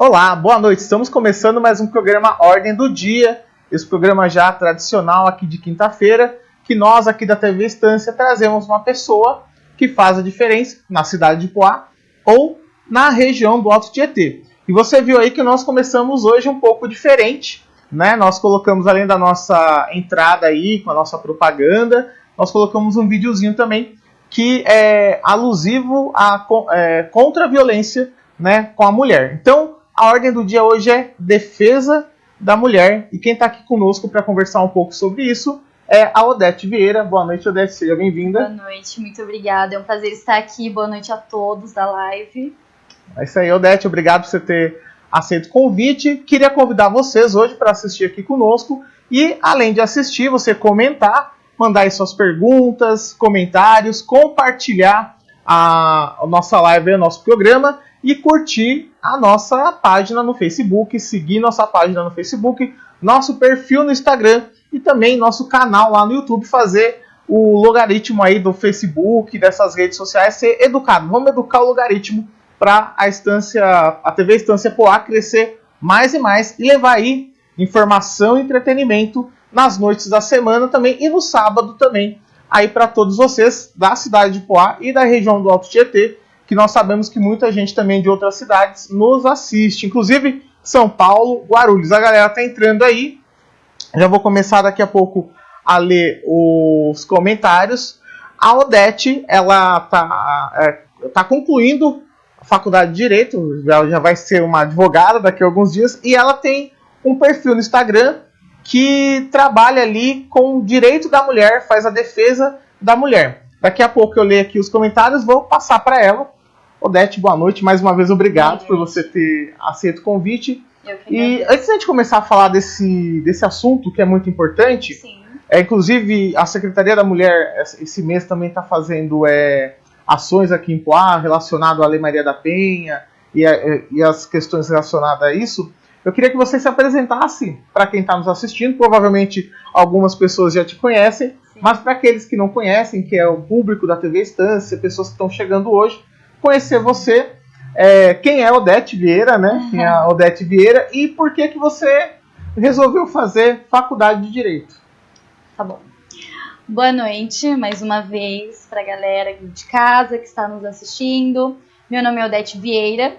Olá, boa noite. Estamos começando mais um programa Ordem do Dia. Esse programa já tradicional aqui de quinta-feira, que nós aqui da TV Estância trazemos uma pessoa que faz a diferença na cidade de Poá ou na região do Alto Tietê. E você viu aí que nós começamos hoje um pouco diferente, né? Nós colocamos além da nossa entrada aí com a nossa propaganda, nós colocamos um videozinho também que é alusivo a é, contra a violência, né, com a mulher. Então, a ordem do dia hoje é defesa da mulher e quem está aqui conosco para conversar um pouco sobre isso é a Odete Vieira. Boa noite, Odete, seja bem-vinda. Boa noite, muito obrigada. É um prazer estar aqui. Boa noite a todos da live. É isso aí, Odete. Obrigado por você ter aceito o convite. Queria convidar vocês hoje para assistir aqui conosco e, além de assistir, você comentar, mandar aí suas perguntas, comentários, compartilhar a, nossa live, o nosso programa e curtir a nossa página no Facebook, seguir nossa página no Facebook, nosso perfil no Instagram e também nosso canal lá no YouTube, fazer o logaritmo aí do Facebook, dessas redes sociais ser educado. Vamos educar o logaritmo para a instância, a TV Estância Poá crescer mais e mais e levar aí informação e entretenimento nas noites da semana também e no sábado também aí para todos vocês da cidade de Poá e da região do Alto Tietê, que nós sabemos que muita gente também de outras cidades nos assiste, inclusive São Paulo, Guarulhos. A galera tá entrando aí. Já vou começar daqui a pouco a ler os comentários. A Odete, ela tá, é, tá concluindo faculdade de Direito, ela já vai ser uma advogada daqui a alguns dias, e ela tem um perfil no Instagram que trabalha ali com o direito da mulher, faz a defesa da mulher. Daqui a pouco eu leio aqui os comentários, vou passar para ela. Odete, boa noite. Mais uma vez, obrigado por você ter aceito o convite. e antes de a gente começar a falar desse, desse assunto que é muito importante, Sim. é, inclusive a Secretaria da Mulher esse mês também está fazendo é, ações aqui em Poá relacionado à Lei Maria da Penha e, a, e as questões relacionadas a isso. Eu queria que você se apresentasse para quem está nos assistindo. Provavelmente algumas pessoas já te conhecem, Sim. mas para aqueles que não conhecem, que é o público da TV Estância, pessoas que estão chegando hoje, conhecer você, é, quem é Odete Vieira, né? Uhum. Quem é a Odete Vieira e por que que você resolveu fazer faculdade de Direito. Tá bom. Boa noite, mais uma vez, para a galera de casa que está nos assistindo. Meu nome é Odete Vieira,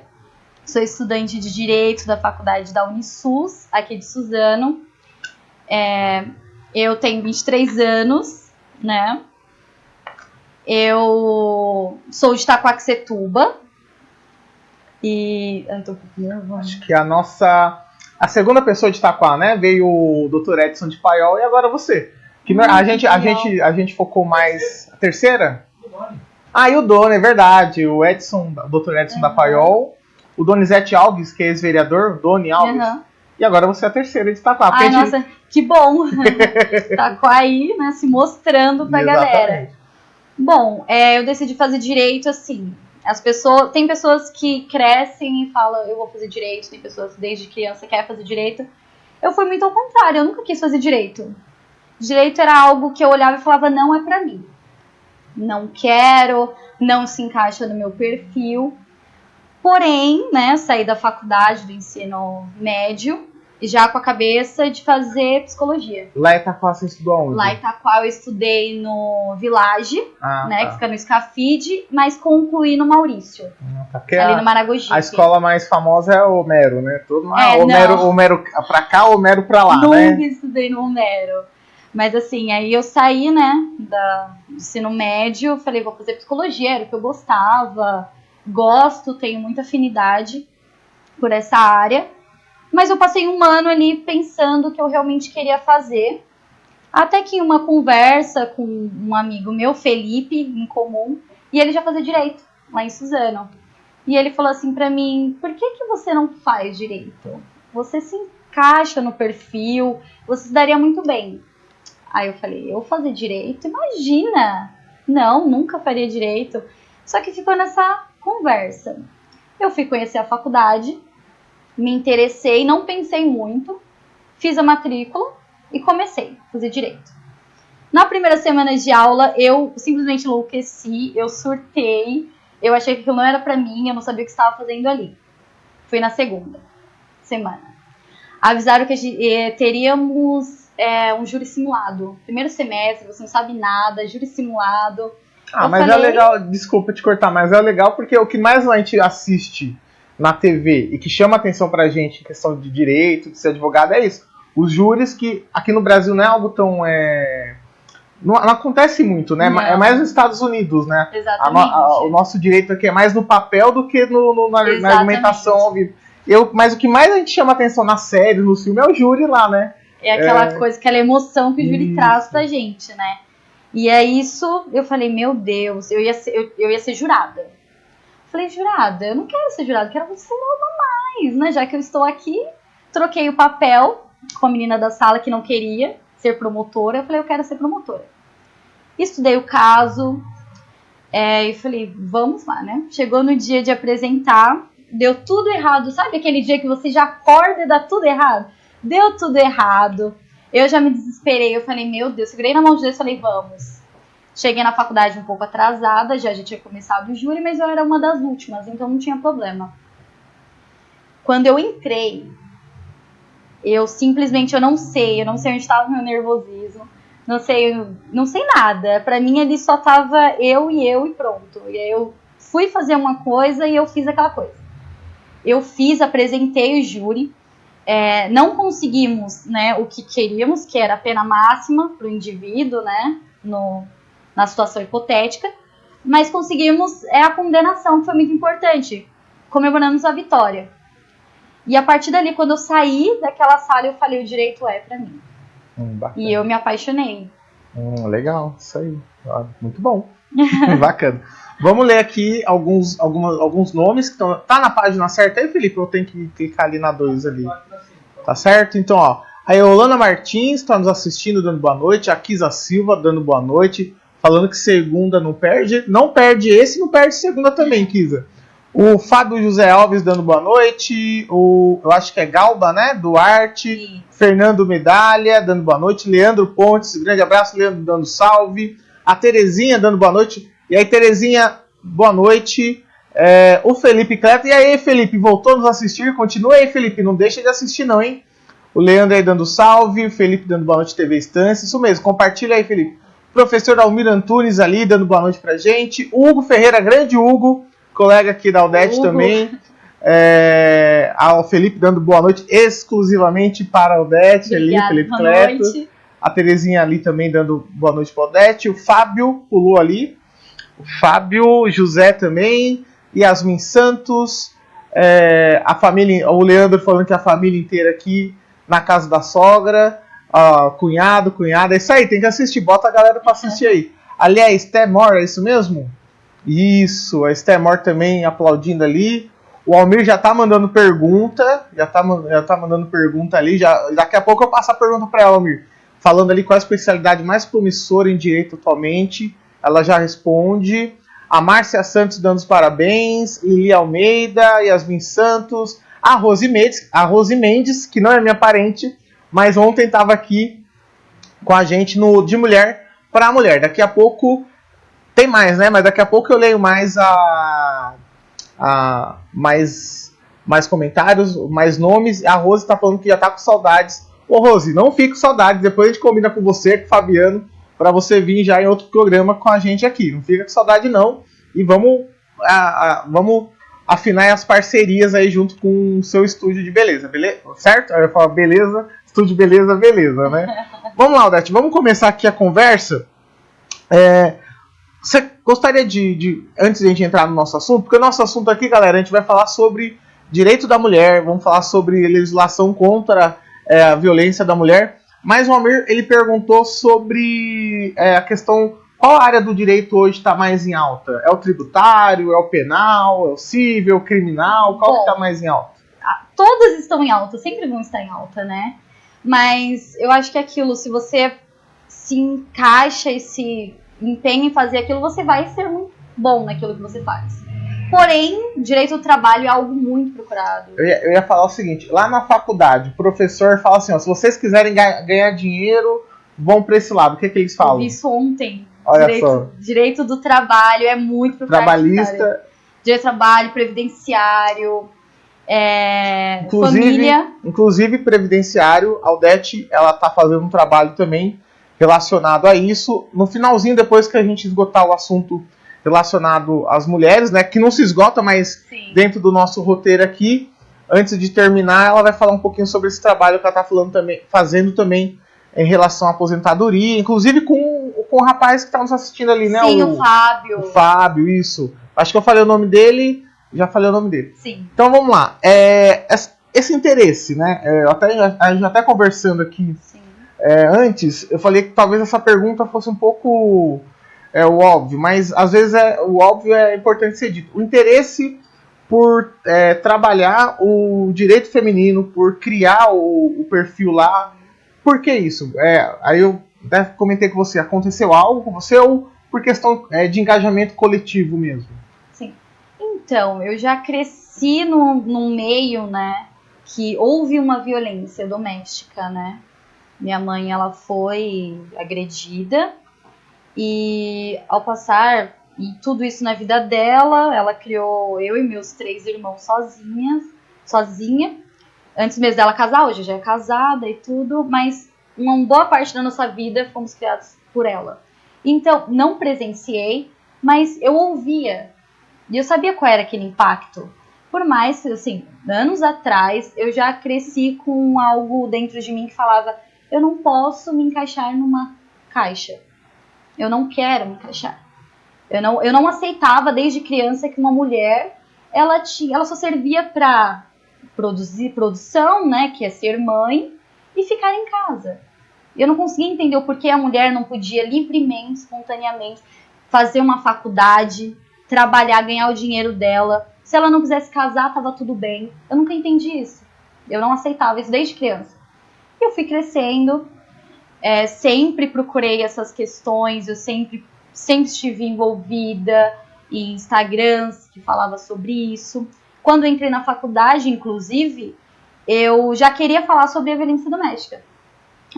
sou estudante de Direito da faculdade da Unisus, aqui de Suzano. É, eu tenho 23 anos, né? Eu sou de Taquaquecetuba. E. Tô Acho que a nossa. A segunda pessoa de Itaquá, né? Veio o Dr. Edson de Paiol e agora você. Que hum, a, gente, a, gente, a gente focou mais. A terceira? Ah, e o Doni, é verdade. O Edson, o Dr. Edson uhum. da Paiol. O Donizete Alves, que é ex-vereador, Doni Alves. Uhum. E agora você é a terceira de Itaquá. Ai, gente... nossa, que bom! Itaquá aí, né, se mostrando pra Exatamente. galera. Bom, é, eu decidi fazer direito assim. As pessoas. Tem pessoas que crescem e falam, eu vou fazer direito, tem pessoas que desde criança querem fazer direito. Eu fui muito ao contrário, eu nunca quis fazer direito. Direito era algo que eu olhava e falava, não é para mim. Não quero, não se encaixa no meu perfil. Porém, né, saí da faculdade do ensino médio já com a cabeça de fazer psicologia. Lá em Itaquá você estudou onde? Lá em Itaquá eu estudei no Village, ah, né, tá. que fica no Scafide, mas concluí no Maurício. Ah, tá. ali a, no Maragogi. A escola mais famosa é o Homero, né? Todo, é, ah, Homero, Homero pra cá, Homero pra lá, Nunca né? Nunca estudei no Homero. Mas assim, aí eu saí, né, da, do ensino médio, falei, vou fazer psicologia, era o que eu gostava, gosto, tenho muita afinidade por essa área. Mas eu passei um ano ali pensando o que eu realmente queria fazer. Até que uma conversa com um amigo meu, Felipe, em comum, e ele já fazia direito lá em Suzano. E ele falou assim para mim: por que, que você não faz direito? Você se encaixa no perfil, você se daria muito bem. Aí eu falei: eu fazer direito? Imagina! Não, nunca faria direito. Só que ficou nessa conversa. Eu fui conhecer a faculdade, me interessei, não pensei muito, fiz a matrícula e comecei a fazer direito. Na primeira semana de aula, eu simplesmente enlouqueci, eu surtei, eu achei que aquilo não era para mim, eu não sabia o que estava fazendo ali. Fui na segunda semana. Avisaram que eh, teríamos é, um júri simulado. Primeiro semestre, você não sabe nada, júri simulado. Ah, Eu mas é falei- legal, desculpa te cortar, mas é legal porque o que mais a gente assiste na TV e que chama atenção pra gente em questão de direito, de ser advogado, é isso. Os júris que aqui no Brasil não é algo tão. É... Não, não acontece muito, né? Não. É mais nos Estados Unidos, né? A Exatamente. a- o nosso direito aqui é mais no papel do que no, no- na, na argumentação ao vivo. Eu, mas o que mais a gente chama atenção na série, no filme, é o júri lá, né? É aquela É. coisa, aquela emoção que o júri Isso. traz pra gente, né? E é isso, eu falei, meu Deus, eu ia ser, eu, eu ia ser jurada. Falei, jurada, eu não quero ser jurada, quero ser logo mais, né? Já que eu estou aqui, troquei o papel com a menina da sala que não queria ser promotora, eu falei, eu quero ser promotora. Estudei o caso, é, e falei, vamos lá, né? Chegou no dia de apresentar, deu tudo errado. Sabe aquele dia que você já acorda e dá tudo errado? Deu tudo errado. Eu já me desesperei, eu falei, meu Deus, segurei na mão de Deus e falei, vamos. Cheguei na faculdade um pouco atrasada, já, já tinha começado o júri, mas eu era uma das últimas, então não tinha problema. Quando eu entrei, eu simplesmente eu não sei, eu não sei onde estava o meu nervosismo, não sei, não sei nada. Pra mim ali só tava eu e eu e pronto. E aí eu fui fazer uma coisa e eu fiz aquela coisa. Eu fiz, apresentei o júri. É, não conseguimos né, o que queríamos, que era a pena máxima para o indivíduo, né, no, na situação hipotética, mas conseguimos é, a condenação, que foi muito importante. Comemoramos a vitória. E a partir dali, quando eu saí daquela sala, eu falei: o direito é para mim. Hum. E eu me apaixonei. Hum, legal, isso aí. Ah, Muito bom. Bacana. Vamos ler aqui alguns, alguma, alguns nomes que estão. Tá na página certa aí, Felipe? Eu tenho que clicar ali na 2 ali. Tá certo? Então, ó. A Eolana Martins está nos assistindo, dando boa noite. A Kisa Silva dando boa noite. Falando que segunda não perde. Não perde esse, não perde segunda também, Kisa. O Fábio José Alves dando boa noite. O, eu acho que é Galba, né? Duarte. E Fernando Medalha dando boa noite, Leandro Pontes, grande abraço, Leandro dando salve, a Terezinha dando boa noite, e aí Terezinha, boa noite, É, o Felipe Cleto, e aí Felipe, voltou a nos assistir, continua aí Felipe, não deixa de assistir não, hein? O Leandro aí dando salve, o Felipe dando boa noite TV Estância, isso mesmo, compartilha aí Felipe. O professor Almir Antunes ali dando boa noite pra gente, o Hugo Ferreira, grande Hugo, colega aqui da Aldete Hugo. também, é, ao Felipe dando boa noite exclusivamente para a Odete ali, Felipe boa Cleto. noite. A Terezinha ali também dando boa noite para Odete. O Fábio pulou ali. O Fábio, José também. Yasmin Santos. é, a família, o Leandro falando que a família inteira aqui na casa da sogra. Ó, cunhado, cunhada. É isso aí, tem que assistir. Bota a galera para assistir aí. Ali é Mor, é isso mesmo? Isso, a Esté Mor também aplaudindo ali. O Almir já tá mandando pergunta, já tá, já tá mandando pergunta ali. Já, daqui a pouco eu passo a pergunta para ela, Almir. Falando ali qual a especialidade mais promissora em direito atualmente. Ela já responde. A Márcia Santos dando os parabéns. Lili Almeida, Yasmin Santos. A Rose Mendes, a Rose Mendes, que não é minha parente, mas ontem estava aqui com a gente no De Mulher para Mulher. Daqui a pouco tem mais, né? Mas daqui a pouco eu leio mais a, a mais mais comentários, mais nomes. A Rose tá falando que já tá com saudades. Ô Rose, não fique com saudades. Depois a gente combina com você, com o Fabiano, para você vir já em outro programa com a gente aqui. Não fica com saudade não. E vamos a- a- vamos afinar as parcerias aí junto com o seu estúdio de beleza, beleza? Certo? Aí eu falo beleza, estúdio de beleza, beleza, né? vamos lá, Odete, vamos começar aqui a conversa. É, você gostaria de, de, antes de a gente entrar no nosso assunto, porque o nosso assunto aqui, galera, a gente vai falar sobre direito da mulher, vamos falar sobre legislação contra é, a violência da mulher. Mas o Almir, ele perguntou sobre é, a questão, qual área do direito hoje está mais em alta? É o tributário, é o penal, é o civil, é o criminal? Qual que Bom. está mais em alta? Todas estão em alta, sempre vão estar em alta, né? Mas eu acho que é aquilo, se você se encaixa e se empenha em fazer aquilo, você vai ser muito bom naquilo que você faz. Porém, direito do trabalho é algo muito procurado. Eu ia, eu ia falar o seguinte, lá na faculdade, o professor fala assim, ó, se vocês quiserem ga- ganhar dinheiro, vão para esse lado. O que, que eles Eu falam? vi isso ontem. Olha direito, só. direito do trabalho é muito procurado. cara. Trabalhista, Direito do trabalho, previdenciário. É, Inclusive, família. inclusive previdenciário, Aldete, ela tá fazendo um trabalho também relacionado a isso. No finalzinho, depois que a gente esgotar o assunto relacionado às mulheres, né, que não se esgota, mas Sim. dentro do nosso roteiro aqui, antes de terminar, ela vai falar um pouquinho sobre esse trabalho que ela tá falando também, fazendo também em relação à aposentadoria, inclusive com, com o rapaz que tá nos assistindo ali, né, Sim, o, o Fábio. o Fábio, isso. Acho que eu falei o nome dele, já falei o nome dele. Sim. Então vamos lá. É, es- esse interesse, né? é, até, a gente até conversando aqui é, antes, eu falei que talvez essa pergunta fosse um pouco é, o óbvio, mas às vezes é, o óbvio é importante ser dito. O interesse por é, trabalhar o direito feminino, por criar o, o perfil lá. Por que isso? É, aí eu até comentei com você, aconteceu algo com você ou por questão é, de engajamento coletivo mesmo? Então, eu já cresci num, num meio, né, que houve uma violência doméstica, né? Minha mãe, ela foi agredida e ao passar e tudo isso na vida dela, ela criou eu e meus três irmãos sozinhas, sozinha. Antes mesmo dela casar, hoje já é casada e tudo, mas uma boa parte da nossa vida fomos criados por ela. Então, não presenciei, mas eu ouvia e eu sabia qual era aquele impacto. Por mais assim, anos atrás, eu já cresci com algo dentro de mim que falava: eu não posso me encaixar numa caixa. Eu não quero me encaixar. Eu não, eu não aceitava desde criança que uma mulher ela tinha, ela só servia para produzir produção, né, que é ser mãe e ficar em casa. Eu não conseguia entender o porquê a mulher não podia livremente, espontaneamente fazer uma faculdade, trabalhar, ganhar o dinheiro dela. Se ela não quisesse casar, tava tudo bem. Eu nunca entendi isso. Eu não aceitava isso desde criança. Eu fui crescendo, é, sempre procurei essas questões, eu sempre, sempre estive envolvida em Instagrams que falava sobre isso. Quando entrei na faculdade, inclusive, eu já queria falar sobre a violência doméstica.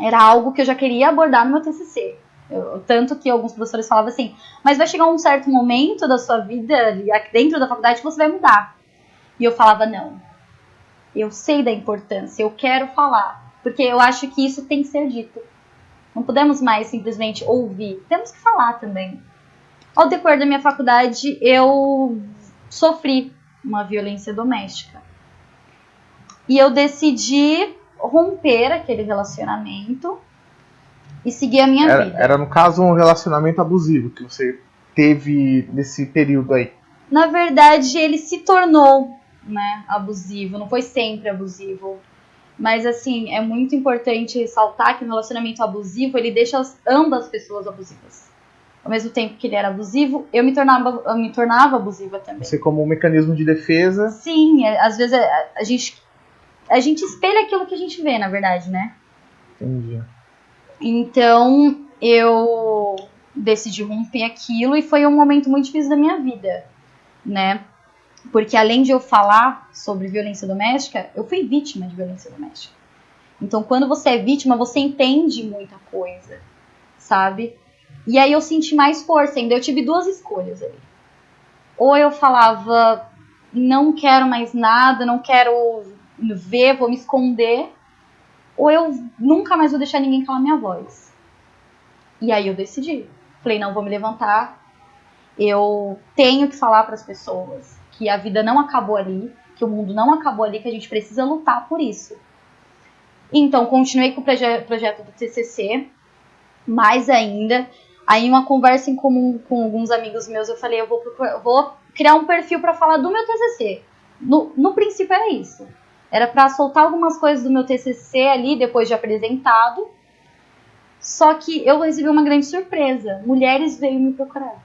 Era algo que eu já queria abordar no meu TCC. Eu- tanto que alguns professores falavam assim, mas vai chegar um certo momento da sua vida, dentro da faculdade, que você vai mudar. E eu falava, não. Eu sei da importância, eu quero falar. Porque eu acho que isso tem que ser dito. Não podemos mais simplesmente ouvir. Temos que falar também. Ao decorrer da minha faculdade, eu sofri uma violência doméstica. E eu decidi romper aquele relacionamento e seguir a minha Era, vida. era, no caso um relacionamento abusivo que você teve nesse período aí. Na verdade, ele se tornou, né, abusivo. Não foi sempre abusivo. Mas assim, é muito importante ressaltar que no relacionamento abusivo, ele deixa as, ambas pessoas abusivas. Ao mesmo tempo que ele era abusivo, eu me tornava, eu me tornava abusiva também. Você como um mecanismo de defesa. Sim, é- às vezes a, a gente a gente espelha aquilo que a gente vê, na verdade, né? Entendi. Então eu decidi romper aquilo e foi um momento muito difícil da minha vida, né? Porque além de eu falar sobre violência doméstica, eu fui vítima de violência doméstica. Então quando você é vítima, você entende muita coisa, sabe? E aí eu senti mais força ainda. Eu tive duas escolhas ali. Ou eu falava, não quero mais nada, não quero ver, vou me esconder ou eu nunca mais vou deixar ninguém calar minha voz. E aí eu decidi. Falei, não, vou me levantar. Eu tenho que falar para as pessoas que a vida não acabou ali, que o mundo não acabou ali, que a gente precisa lutar por isso. Então, continuei com o proje projeto do TCC, mais ainda. Aí, uma conversa em comum com alguns amigos meus, eu falei, eu vou, procurar- vou criar um perfil para falar do meu TCC. No, no princípio era isso. Era para soltar algumas coisas do meu TCC ali, depois de apresentado. Só que eu recebi uma grande surpresa. Mulheres veio me procurar.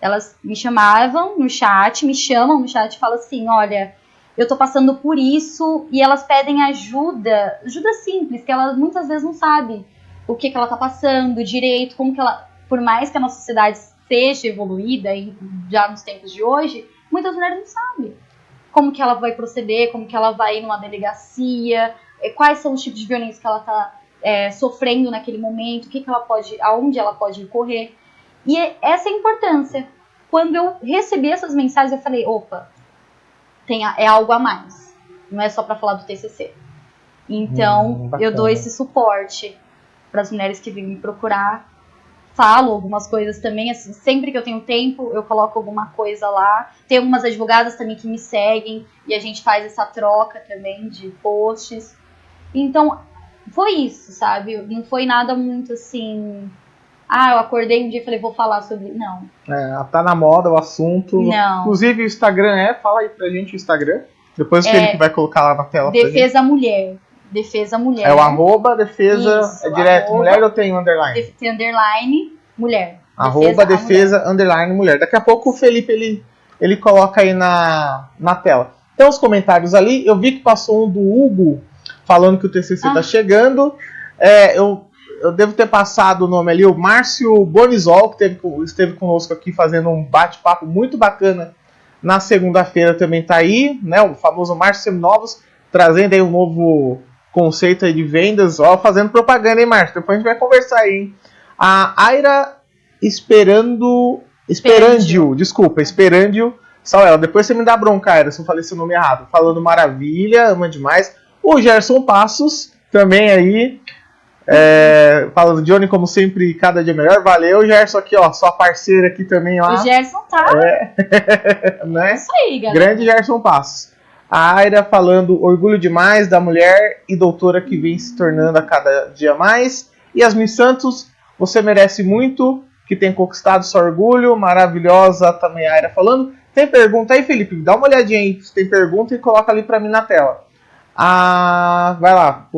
Elas me chamavam no chat, me chamam no chat e falam assim: olha, eu tô passando por isso. E elas pedem ajuda, ajuda simples, que elas muitas vezes não sabem o que, que ela tá passando direito, como que ela. Por mais que a nossa sociedade seja evoluída e já nos tempos de hoje, muitas mulheres não sabem como que ela vai proceder, como que ela vai ir numa delegacia, eh, quais são os tipos de violência que ela está sofrendo naquele momento, o que, que ela pode, aonde ela pode recorrer. E é- essa é a importância. Quando eu recebi essas mensagens, eu falei, opa, tem a- é algo a mais. Não é só para falar do TCC. Então, Hum, eu dou esse suporte para as mulheres que vêm me procurar. Falo algumas coisas também, assim, sempre que eu tenho tempo, eu coloco alguma coisa lá. Tem algumas advogadas também que me seguem e a gente faz essa troca também de posts. Então, foi isso, sabe? Não foi nada muito assim. Ah, eu acordei um dia e falei, vou falar sobre. Não. É, tá na moda o assunto. Não. Inclusive o Instagram é, fala aí pra gente o Instagram. Depois o É, Felipe vai colocar lá na tela. Defesa Mulher. Defesa Mulher. É o arroba defesa. Isso, é direto arroba- mulher ou tem underline? Def- tem underline mulher. Arroba a defesa underline mulher. Daqui a pouco o Felipe ele, ele coloca aí na, na tela. Tem uns comentários ali. Eu vi que passou um do Hugo falando que o TCC Ah. tá chegando. É, eu, eu devo ter passado o nome ali, o Márcio Bonizol, que teve, esteve conosco aqui fazendo um bate-papo muito bacana na segunda-feira também tá aí, né? O famoso Márcio Seminovos, trazendo aí um novo conceito aí de vendas, ó, fazendo propaganda, hein, Márcio? Depois a gente vai conversar aí, hein? A Aira Esperando. Esperandio, desculpa, Esperandio. Samuel, depois você me dá bronca, Aira, se eu falei seu nome errado. Falando maravilha, ama demais. O Gerson Passos, também aí. É, falando, Johnny, como sempre, cada dia melhor. Valeu, Gerson, aqui, ó, sua parceira aqui também lá. O Gerson tá. É, né? Isso aí, galera. Grande Gerson Passos. A Aira falando orgulho demais da mulher e doutora que vem se tornando a cada dia mais. Yasmin Santos, você merece muito, que tem conquistado seu orgulho. Maravilhosa também a Aira falando. Tem pergunta aí, Felipe? Dá uma olhadinha aí. Se tem pergunta e coloca ali pra mim na tela. Ah, vai lá.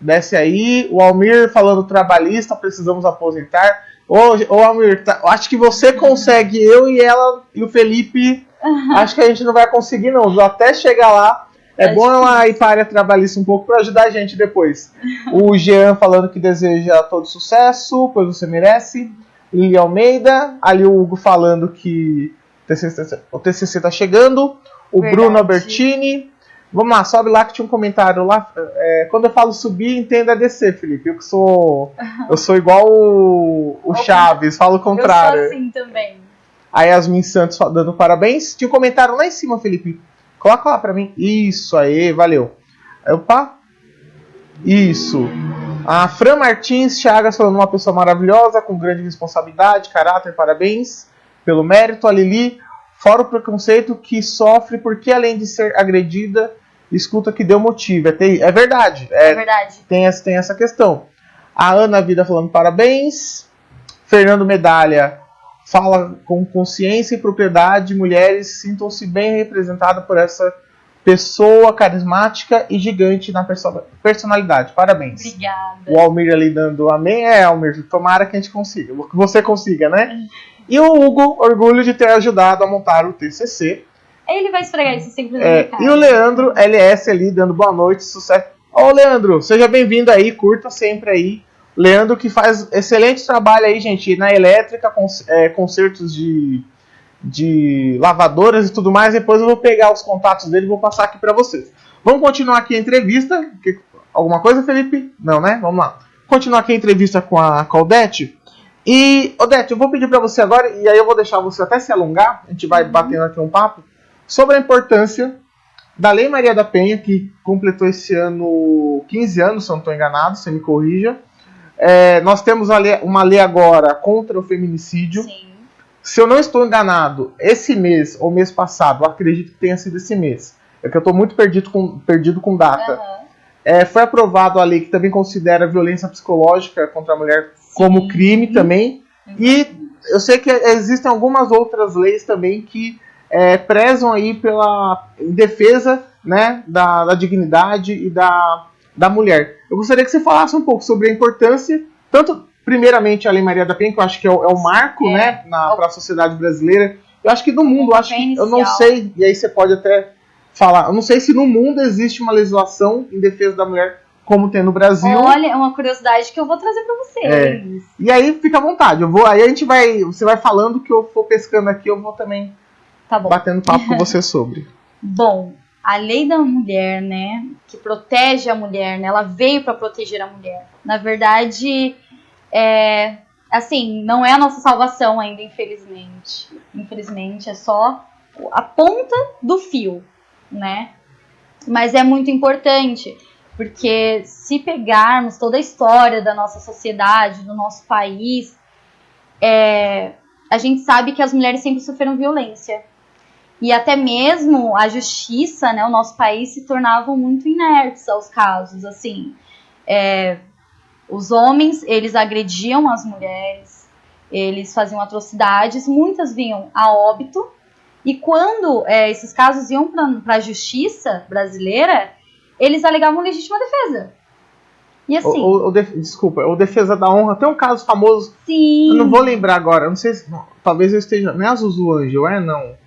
Desce aí. O Almir falando trabalhista, precisamos aposentar. Ô, ô Almir, tá- acho que você consegue, eu e ela e o Felipe acho que a gente não vai conseguir, não. Até chegar lá. É Tá bom ela ir para a área trabalhista um pouco para ajudar a gente depois. O Jean falando que deseja todo sucesso, pois você merece. Lili Almeida. Ali o Hugo falando que o TCC, o TCC tá chegando. O Verdade. Bruno Albertini. Vamos lá, sobe lá que tinha um comentário lá. É, quando eu falo subir, entenda descer, Felipe. Eu que sou. Eu sou igual o, o Chaves, falo o contrário. Eu sou assim também. A Yasmin Santos dando parabéns. Tinha um comentário lá em cima, Felipe. Coloca lá pra mim. Isso aí, valeu. Opa. Isso. A Fran Martins Chagas falando uma pessoa maravilhosa, com grande responsabilidade, caráter, parabéns pelo mérito. A Lili, fora o preconceito que sofre porque além de ser agredida, escuta que deu motivo. É, terri- é verdade. É, É, verdade. tem essa, tem essa questão. A Ana Vida falando parabéns. Fernando Medalha fala com consciência e propriedade. Mulheres sintam-se bem representadas por essa pessoa carismática e gigante na perso- personalidade. Parabéns. Obrigada. O Almir ali dando amém. É, Almir, tomara que a gente consiga. Que você consiga, né? E o Hugo, orgulho de ter ajudado a montar o TCC. Ele vai esfregar isso sempre na É, e o Leandro LS ali dando boa noite, sucesso. Ó, Leandro, seja bem-vindo aí, curta sempre aí. Leandro que faz excelente trabalho aí, gente, na elétrica, cons é, concertos de, de lavadoras e tudo mais. Depois eu vou pegar os contatos dele e vou passar aqui para vocês. Vamos continuar aqui a entrevista. Alguma coisa, Felipe? Não, né? Vamos lá. Continuar aqui a entrevista com a, com a Odete. E, Odete, eu vou pedir para você agora, e aí eu vou deixar você até se alongar, a gente vai batendo aqui um papo, sobre a importância da Lei Maria da Penha, que completou esse ano 15 anos, se eu não estou enganado, você me corrija. É, nós temos uma lei, uma lei agora contra o feminicídio. Sim. Se eu não estou enganado, esse mês ou mês passado, acredito que tenha sido esse mês. É que eu estou muito perdido com, perdido com data. Aham. É, foi aprovado a lei que também considera a violência psicológica contra a mulher como Sim. crime também. E eu sei que existem algumas outras leis também que é, prezam aí pela defesa né, da, da dignidade e da, da mulher. Eu gostaria que você falasse um pouco sobre a importância, tanto primeiramente a Lei Maria da Penha, que eu acho que é o, é o marco É. né, para a sociedade brasileira. Eu acho que do mundo, eu acho que, eu não sei, e aí você pode até falar, eu não sei se no mundo existe uma legislação em defesa da mulher como tem no Brasil. Olha, é uma curiosidade que eu vou trazer pra vocês. E aí fica à vontade. Eu vou, aí a gente vai, você vai falando que eu for pescando aqui, eu vou também Tá bom. batendo papo com você sobre. Bom, a lei da mulher, né, que protege a mulher, né, ela veio para proteger a mulher. Na verdade, é, assim, não é a nossa salvação ainda, infelizmente. Infelizmente, é só a ponta do fio, né? Mas é muito importante, porque se pegarmos toda a história da nossa sociedade, do nosso país, é, a gente sabe que as mulheres sempre sofreram violência. E até mesmo a justiça, né, o nosso país se tornavam muito inertes aos casos, assim. É, os homens, eles agrediam as mulheres, eles faziam atrocidades, muitas vinham a óbito, e quando é, esses casos iam para a justiça brasileira, eles alegavam legítima defesa. E assim. O, o, o def, desculpa, o Defesa da Honra tem um caso famoso. Sim. Eu não vou lembrar agora, não sei se. Talvez eu esteja. Não é a Zuzu Angel, é não.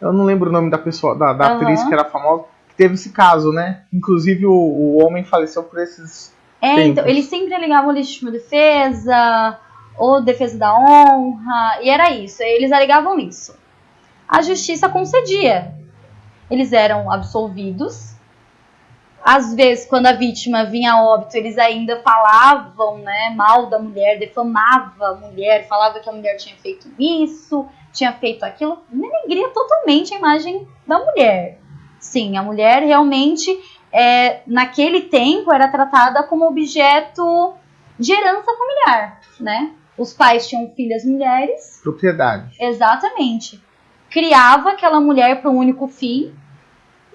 Eu não lembro o nome da pessoa, da, da uhum. atriz que era famosa, que teve esse caso, né? Inclusive o, o homem faleceu por esses. É, então, tempos. então, eles sempre alegavam legítima defesa, ou defesa da honra, e era isso, eles alegavam isso. A justiça concedia. Eles eram absolvidos. Às vezes, quando a vítima vinha a óbito, eles ainda falavam né, mal da mulher, defamava a mulher, falava que a mulher tinha feito isso, tinha feito aquilo, denegria totalmente a imagem da mulher. Sim, a mulher realmente, é, naquele tempo, era tratada como objeto de herança familiar, né? Os pais tinham filhas mulheres. Propriedade. Exatamente. Criava aquela mulher para um único fim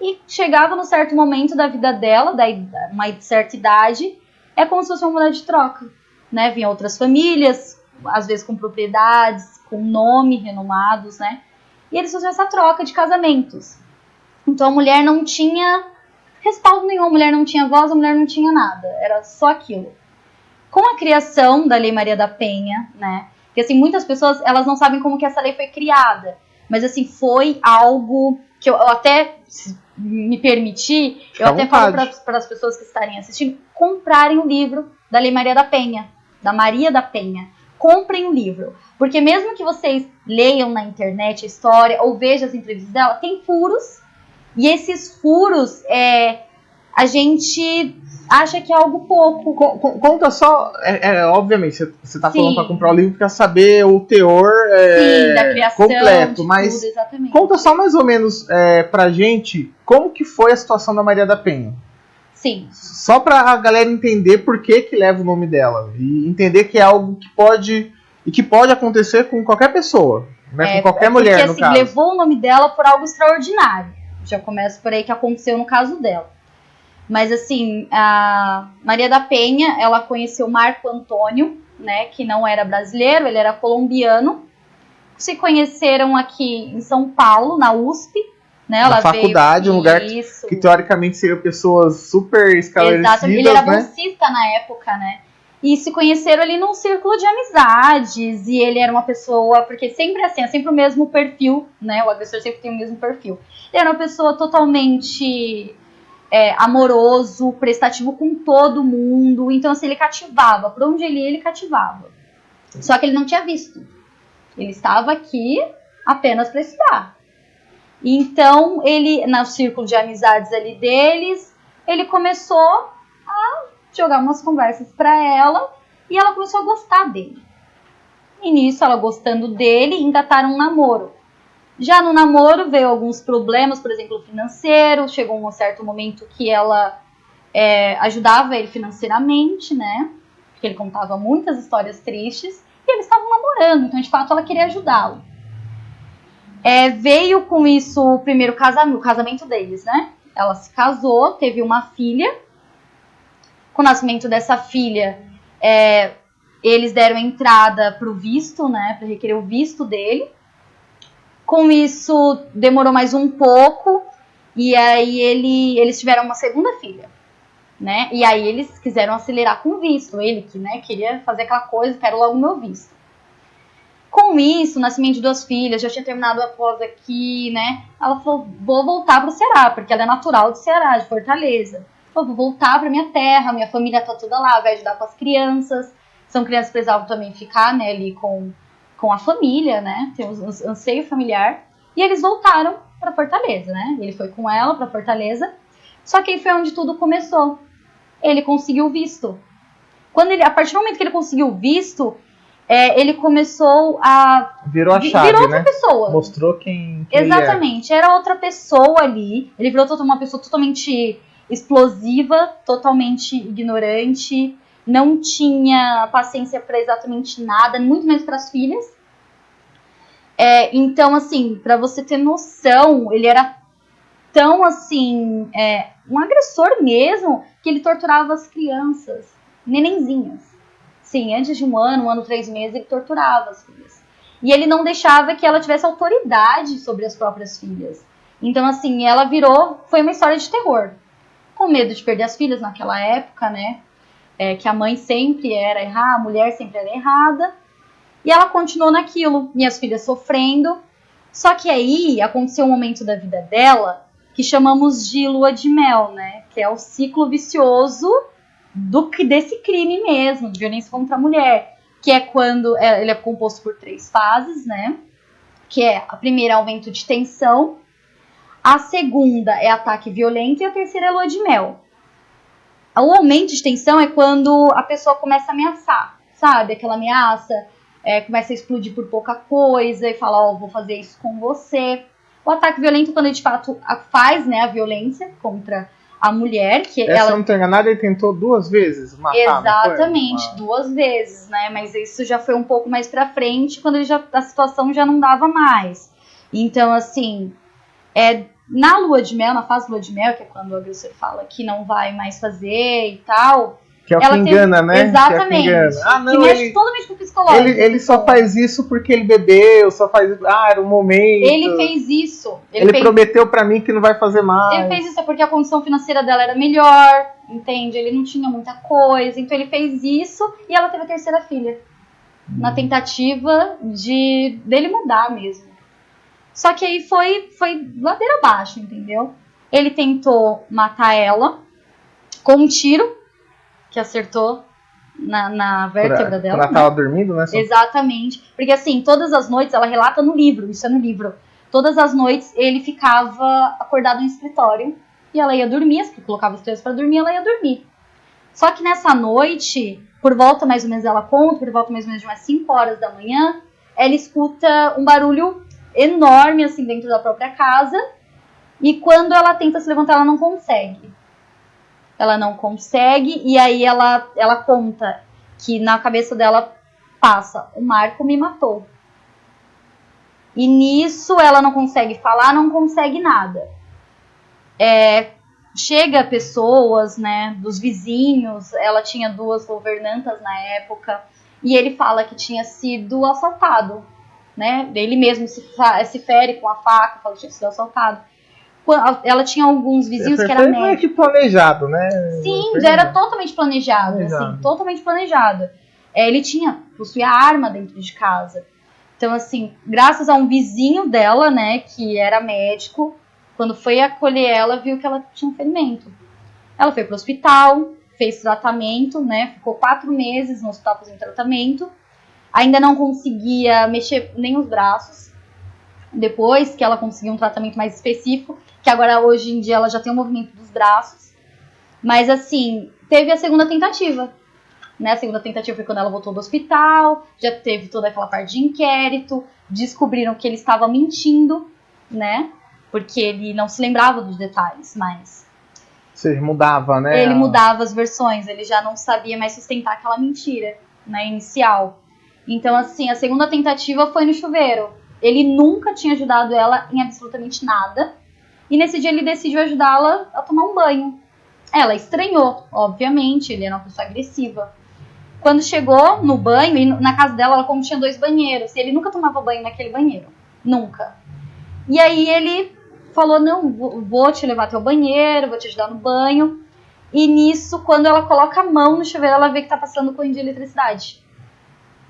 e chegava no certo momento da vida dela, da uma certa idade, é como se fosse uma mulher de troca, né? Vinha outras famílias, às vezes com propriedades, com nome renomados, né? E eles faziam essa troca de casamentos. Então a mulher não tinha respaldo nenhum, a mulher não tinha voz, a mulher não tinha nada, era só aquilo. Com a criação da Lei Maria da Penha, né? Que assim, muitas pessoas, elas não sabem como que essa lei foi criada, mas assim, foi algo que eu, eu até me permitir, eu até falo para as pessoas que estarem assistindo, comprarem o livro da Lei Maria da Penha, da Maria da Penha. Comprem o livro. Porque mesmo que vocês leiam na internet a história ou vejam as entrevistas dela, tem furos. E esses furos, é, a gente acha que é algo pouco. Conta só, é, é obviamente, você está falando para comprar o livro para saber o teor é, Sim, da criação, completo, mas tudo, conta só mais ou menos é, para gente como que foi a situação da Maria da Penha. Sim. Só para a galera entender por que que leva o nome dela e entender que é algo que pode e que pode acontecer com qualquer pessoa, né? É, com qualquer mulher, porque, no assim, caso. levou o nome dela por algo extraordinário. Já começa por aí que aconteceu no caso dela. Mas assim, a Maria da Penha, ela conheceu Marco Antônio, né, que não era brasileiro, ele era colombiano. Se conheceram aqui em São Paulo, na USP, né? Na faculdade, um lugar que, que, teoricamente seriam pessoas super esclarecidas, Exato, ele era né? bolsista na época, né? e se conheceram ali num círculo de amizades e ele era uma pessoa porque sempre assim é sempre o mesmo perfil né? O agressor sempre tem o mesmo perfil. Ele era uma pessoa totalmente é, amoroso prestativo com todo mundo. Então assim ele cativava. Por onde ele ia ele cativava. Só que ele não tinha visto. Ele estava aqui apenas para estudar então ele no círculo de amizades ali deles ele começou a jogar umas conversas para ela e ela começou a gostar dele. E nisso, ela gostando dele, engataram um namoro. Já no namoro veio alguns problemas, por exemplo, financeiro. Chegou um certo momento que ela é, ajudava ele financeiramente, né? Porque ele contava muitas histórias tristes. E eles estavam namorando, então de fato ela queria ajudá-lo. É, veio com isso o primeiro casamento, o casamento deles, né? Ela se casou, teve uma filha com o nascimento dessa filha, é, eles deram entrada para o visto, né, para requerer o visto dele. Com isso, demorou mais um pouco, e aí ele, eles tiveram uma segunda filha. Né? E aí eles quiseram acelerar com o visto, ele que né, queria fazer aquela coisa, quero logo meu visto. Com isso, nascimento de duas filhas, já tinha terminado a pós aqui, né? Ela falou, vou voltar para o Ceará, porque ela é natural do Ceará, de Fortaleza vou voltar para minha terra, minha família tá toda lá, vai ajudar com as crianças. São crianças que precisavam também ficar, né, ali com, com a família, né, tem um anseio familiar. E eles voltaram para Fortaleza, né? Ele foi com ela para Fortaleza. Só que aí foi onde tudo começou. Ele conseguiu visto. Quando ele, a partir do momento que ele conseguiu visto, é, ele começou a. Virou a chave, virou outra né? pessoa. Mostrou quem, quem é. Exatamente, era outra pessoa ali. Ele virou uma pessoa totalmente explosiva, totalmente ignorante, não tinha paciência para exatamente nada, muito menos para as filhas. É, então, assim, para você ter noção, ele era tão assim, é, um agressor mesmo, que ele torturava as crianças, nenenzinhas. Sim, antes de um ano, um ano, três meses, ele torturava as filhas. E ele não deixava que ela tivesse autoridade sobre as próprias filhas. Então, assim, ela virou. Foi uma história de terror. Com medo de perder as filhas naquela época, né? É, que a mãe sempre era errada, a mulher sempre era errada. E ela continuou naquilo, minhas filhas sofrendo. Só que aí aconteceu um momento da vida dela que chamamos de lua de mel, né? Que é o ciclo vicioso do desse crime mesmo, violência contra a mulher que é quando é, ele é composto por três fases, né? Que é a primeira aumento de tensão, a segunda é ataque violento e a terceira é lua de mel. O aumento de tensão é quando a pessoa começa a ameaçar, sabe? Aquela ameaça, é, começa a explodir por pouca coisa e fala, ó, vou fazer isso com você. O ataque violento é quando ele de fato faz, né, a violência contra a mulher, que Essa, se ela não tô enganado, ele tentou duas vezes matar. Exatamente, Uma- duas vezes, né? Mas isso já foi um pouco mais pra frente, quando ele já, a situação já não dava mais. Então, assim, é, na lua de mel, na fase lua de mel, que é quando o agressor fala que não vai mais fazer e tal. Que é o ela que tem- engana, né? Exatamente. Que, é que engana. Ah, que não, mexe ele, totalmente com o psicológico. ele, ele só faz isso porque ele bebeu, só faz isso. Ah, era um momento. Ele fez isso. Ele, Ele fez prometeu pra mim que não vai fazer mais. Ele fez isso porque a condição financeira dela era melhor, entende? Ele não tinha muita coisa, então ele fez isso e ela teve a terceira filha. Na tentativa de dele mudar mesmo. Só que aí foi, foi ladeira abaixo, entendeu? Ele tentou matar ela com um tiro que acertou na, na vértebra Quando dela. ela tava dormindo, né? Exatamente. Porque assim, todas as noites, ela relata no livro, isso é no livro. Todas as noites ele ficava acordado no escritório e ela ia dormir, porque colocava as crianças pra dormir, ela ia dormir. Só que nessa noite, por volta mais ou menos ela conta, por volta mais ou menos de umas 5 horas da manhã, ela escuta um barulho enorme assim dentro da própria casa. E quando ela tenta se levantar, ela não consegue. Ela não consegue e aí ela ela conta que na cabeça dela passa, o Marco me matou. E nisso ela não consegue falar, não consegue nada. É, chega pessoas, né, dos vizinhos, ela tinha duas governantas na época, e ele fala que tinha sido assaltado, né, ele mesmo se, se fere com a faca, fala que tinha sido assaltado. Ela tinha alguns vizinhos que eram Foi meio médicos. que planejado, né? Sim, Foi- já era totalmente planejado, Planejado. assim, totalmente planejado. É, ele tinha, possuía arma dentro de casa. Então, assim, graças a um vizinho dela, né, que era médico, quando foi acolher ela, viu que ela tinha um ferimento. Ela foi pro hospital, fez tratamento, né, ficou quatro meses no hospital fazendo tratamento. Ainda não conseguia mexer nem os braços. Depois que ela conseguiu um tratamento mais específico, que agora hoje em dia ela já tem o movimento dos braços. Mas assim, teve a segunda tentativa. Né? A segunda tentativa foi quando ela voltou do hospital, já teve toda aquela parte de inquérito, descobriram que ele estava mentindo, né? Porque ele não se lembrava dos detalhes, mas Você mudava, né? ele mudava as versões, ele já não sabia mais sustentar aquela mentira, né, inicial. Então, assim, a segunda tentativa foi no chuveiro. Ele nunca tinha ajudado ela em absolutamente nada. E nesse dia ele decidiu ajudá-la a tomar um banho. Ela estranhou, obviamente, ele era uma pessoa agressiva. Quando chegou no banho, na casa dela, ela como tinha dois banheiros, e ele nunca tomava banho naquele banheiro. Nunca. E aí ele falou: Não, vou- vou te levar até o banheiro, vou te ajudar no banho. E nisso, quando ela coloca a mão no chuveiro, ela vê que tá passando corrente de eletricidade.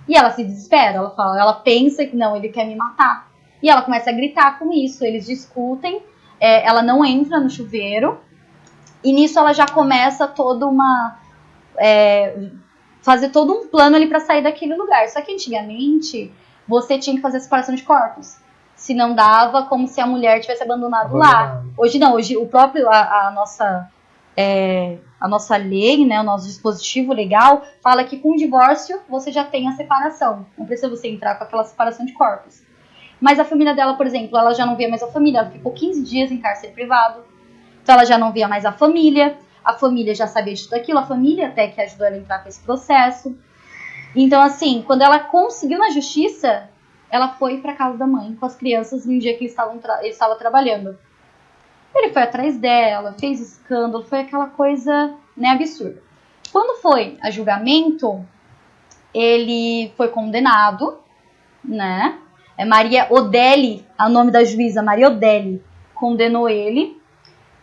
E ela se desespera, ela fala, ela pensa que não, ele quer me matar. E ela começa a gritar com isso, eles discutem, é, ela não entra no chuveiro, e nisso ela já começa toda uma. é, fazer todo um plano ali pra sair daquele lugar. Só que antigamente você tinha que fazer a separação de corpos. Se não dava, como se a mulher tivesse abandonado lá. Hoje não, hoje o próprio, a, a nossa é, a nossa lei, né, o nosso dispositivo legal, fala que com o divórcio você já tem a separação. Não precisa você entrar com aquela separação de corpos. Mas a família dela, por exemplo, ela já não via mais a família, ela ficou 15 dias em cárcere privado. Então ela já não via mais a família, a família já sabia de tudo aquilo, a família até que ajudou ela a entrar com esse processo. Então, assim, quando ela conseguiu na justiça, ela foi para casa da mãe com as crianças no dia que ele estava, ele estava trabalhando. Ele foi atrás dela, fez escândalo, foi aquela coisa né, absurda. Quando foi a julgamento, ele foi condenado, né? É Maria Odelli, o nome da juíza, Maria Odelli, condenou ele.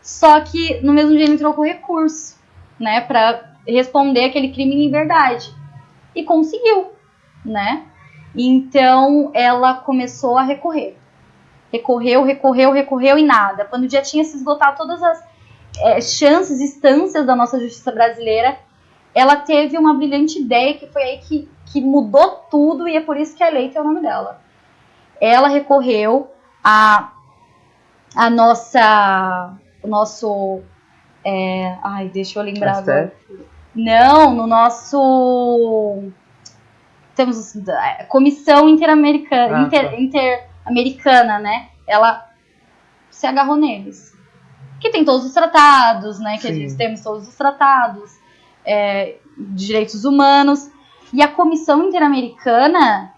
Só que no mesmo dia ele entrou com recurso, né, para responder aquele crime em liberdade. E conseguiu, né? Então ela começou a recorrer. Recorreu, recorreu, recorreu e nada. Quando já tinha se esgotado todas as é, chances, instâncias da nossa justiça brasileira, ela teve uma brilhante ideia que foi aí que, que mudou tudo e é por isso que a lei tem o nome dela ela recorreu a, a nossa, o nosso, é, ai, deixa eu lembrar agora. Não, no nosso, temos a Comissão Interamericana, ah, Inter, tá. Interamericana, né? Ela se agarrou neles. Que tem todos os tratados, né? Que Sim. temos todos os tratados é, de direitos humanos. E a Comissão Interamericana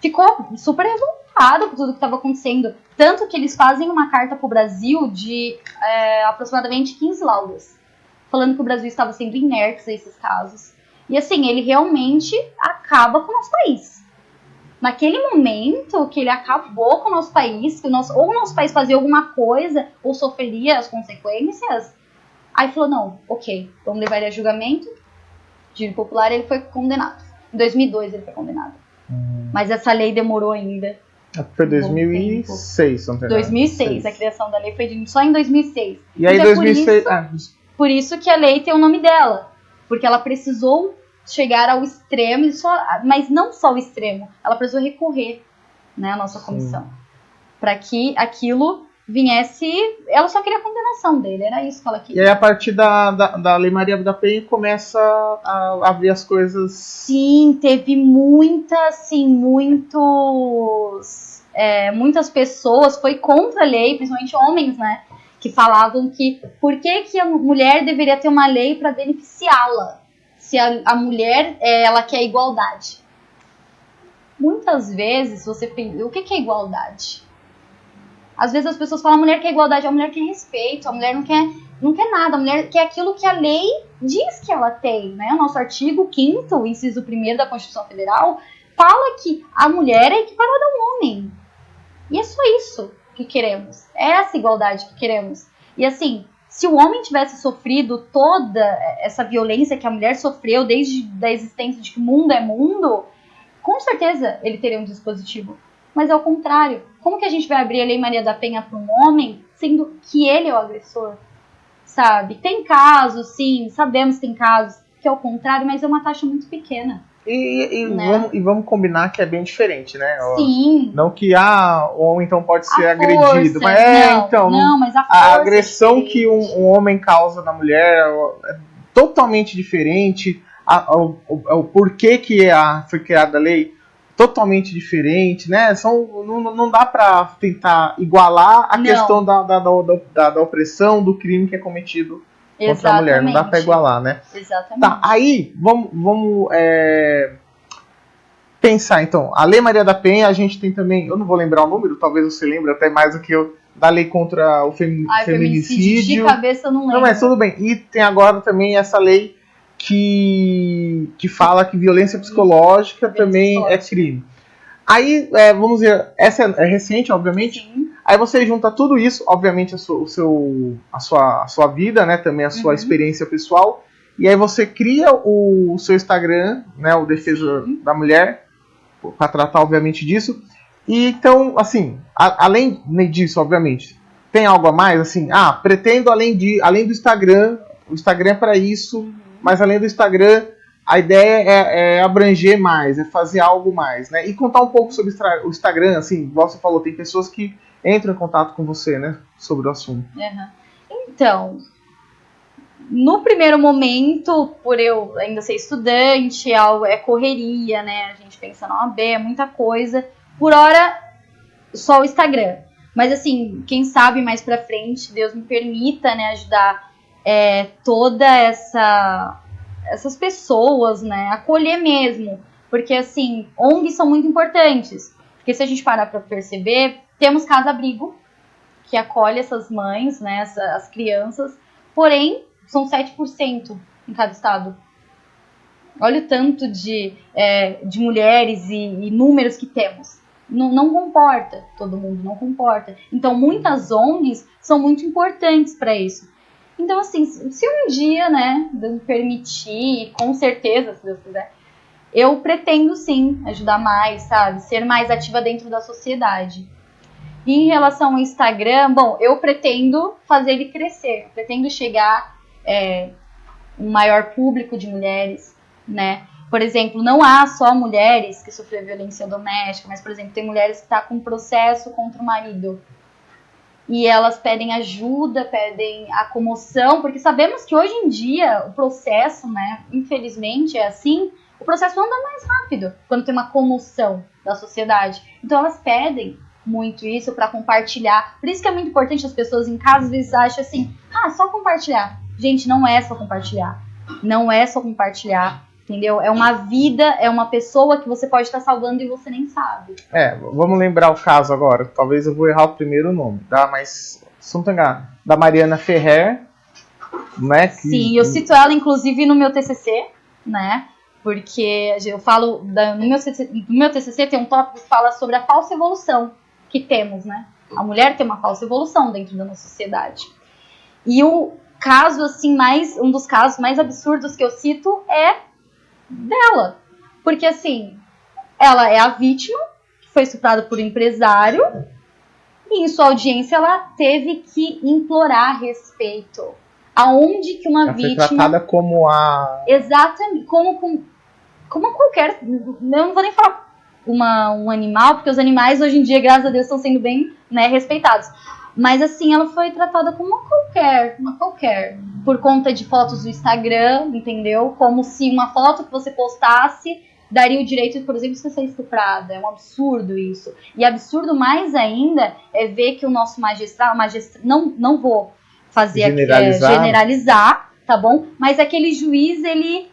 ficou super revoltada preocupado com tudo que estava acontecendo. Tanto que eles fazem uma carta para o Brasil de é, aproximadamente 15 laudas, falando que o Brasil estava sendo inerte a esses casos. E assim, ele realmente acaba com o nosso país. Naquele momento que ele acabou com o nosso país, que o nosso, ou o nosso país fazia alguma coisa, ou sofreria as consequências, aí falou: não, ok, vamos levar ele a julgamento. De popular, ele foi condenado. Em 2002 ele foi condenado. Hum. Mas essa lei demorou ainda foi 2006, não tem 2006, nada. a criação da lei foi só em 2006. E aí, então, 2006. É por isso, ah. por isso que a lei tem o nome dela. Porque ela precisou chegar ao extremo, só, mas não só ao extremo, ela precisou recorrer né, à nossa comissão. Para que aquilo viesse. Ela só queria a condenação dele, era isso que ela queria. E aí, a partir da, da, da Lei Maria da Penha, começa a, a ver as coisas. Sim, teve muita, assim, muitos é, muitas pessoas foi contra a lei, principalmente homens, né? Que falavam que por que, que a mulher deveria ter uma lei para beneficiá-la, se a, a mulher é, ela quer igualdade. Muitas vezes você pensa, o que, que é igualdade? Às vezes as pessoas falam a mulher quer igualdade, a mulher quer respeito, a mulher não quer, não quer nada, a mulher quer aquilo que a lei diz que ela tem, né? O nosso artigo 5 inciso 1 da Constituição Federal, fala que a mulher é equiparada ao homem. E é só isso que queremos. É essa igualdade que queremos. E assim, se o homem tivesse sofrido toda essa violência que a mulher sofreu desde a existência de que mundo é mundo, com certeza ele teria um dispositivo. Mas é o contrário. Como que a gente vai abrir a Lei Maria da Penha para um homem, sendo que ele é o agressor? Sabe? Tem casos, sim, sabemos que tem casos que é o contrário, mas é uma taxa muito pequena. E, e, né? vamos, e, vamos, combinar que é bem diferente, né? Sim. Não que ah, o homem então pode ser a agredido, força, mas é, não, então. Não, mas a, a agressão é que um, um, homem causa na mulher é totalmente diferente. A, o, o, o, porquê que a, foi criada a lei totalmente diferente, né? São, não, não dá para tentar igualar a não. questão da, da, da, da, da opressão, do crime que é cometido Exatamente. contra a mulher. Não dá para igualar, né? Exatamente. Tá, aí vamos, vamos é, pensar então. A Lei Maria da Penha, a gente tem também, eu não vou lembrar o número, talvez você lembre até mais do que eu, da lei contra o fem, Ai, feminicídio. De cabeça eu não lembro. Não, mas tudo bem. E tem agora também essa lei que, que fala que violência psicológica também é crime. Aí, é, vamos ver, essa é, é recente, obviamente. Sim. Aí você junta tudo isso, obviamente a sua, o seu, a sua, a sua vida, né, também a sua uhum. experiência pessoal, e aí você cria o, o seu Instagram, né, o Defesa Sim. da Mulher, para tratar obviamente disso. E então, assim, a, além disso, obviamente, tem algo a mais, assim, ah, pretendo além de, além do Instagram, o Instagram é para isso, uhum. Mas além do Instagram, a ideia é, é, abranger mais, é fazer algo mais, né? E contar um pouco sobre o Instagram, assim, você falou, tem pessoas que entram em contato com você, né? Sobre o assunto. Uhum. Então, no primeiro momento, por eu ainda ser estudante, é correria, né? A gente pensa na OAB, é muita coisa. Por hora, só o Instagram. Mas assim, quem sabe mais pra frente, Deus me permita, né, ajudar é, toda essa essas pessoas, né, acolher mesmo, porque assim, ONGs são muito importantes, porque se a gente parar para perceber, temos casa abrigo que acolhe essas mães, né, as, as crianças, porém são 7% em cada estado. Olha o tanto de, é, de mulheres e, e, números que temos. Não, não comporta, todo mundo não comporta. Então, muitas ONGs são muito importantes para isso. Então, assim, se um dia, né, Deus permitir, com certeza, se Deus quiser, eu pretendo sim ajudar mais, sabe? Ser mais ativa dentro da sociedade. E em relação ao Instagram, bom, eu pretendo fazer ele crescer, pretendo chegar é, um maior público de mulheres, né? Por exemplo, não há só mulheres que sofreram violência doméstica, mas, por exemplo, tem mulheres que estão tá com processo contra o marido e elas pedem ajuda, pedem a comoção, porque sabemos que hoje em dia o processo, né, infelizmente é assim, o processo anda mais rápido quando tem uma comoção da sociedade. Então elas pedem muito isso para compartilhar. Por isso que é muito importante as pessoas em casa às vezes acham assim: "Ah, só compartilhar". Gente, não é só compartilhar. Não é só compartilhar entendeu? É uma vida, é uma pessoa que você pode estar salvando e você nem sabe. É, vamos lembrar o caso agora. Talvez eu vou errar o primeiro nome, tá? Mas, se não da Mariana Ferrer, né? Que... Sim, eu cito ela inclusive no meu TCC, né? Porque eu falo, da, no, meu TCC, no meu TCC tem um tópico que fala sobre a falsa evolução que temos, né? A mulher tem uma falsa evolução dentro da nossa sociedade. E o caso, assim, mais, um dos casos mais absurdos que eu cito é dela. Porque assim, ela é a vítima, que foi estuprada por um empresário, e em sua audiência ela teve que implorar respeito. Aonde que uma ela vítima. Foi tratada como a. Exatamente, como, como, como qualquer. Eu não vou nem falar uma, um animal, porque os animais hoje em dia, graças a Deus, estão sendo bem né, respeitados. Mas assim, ela foi tratada como uma qualquer, uma qualquer. Por conta de fotos do Instagram, entendeu? Como se uma foto que você postasse daria o direito, por exemplo, de você ser estuprada. É um absurdo isso. E absurdo mais ainda é ver que o nosso magistrado, magistrado não, não vou fazer generalizar. Aqui, é, generalizar, tá bom? Mas aquele juiz, ele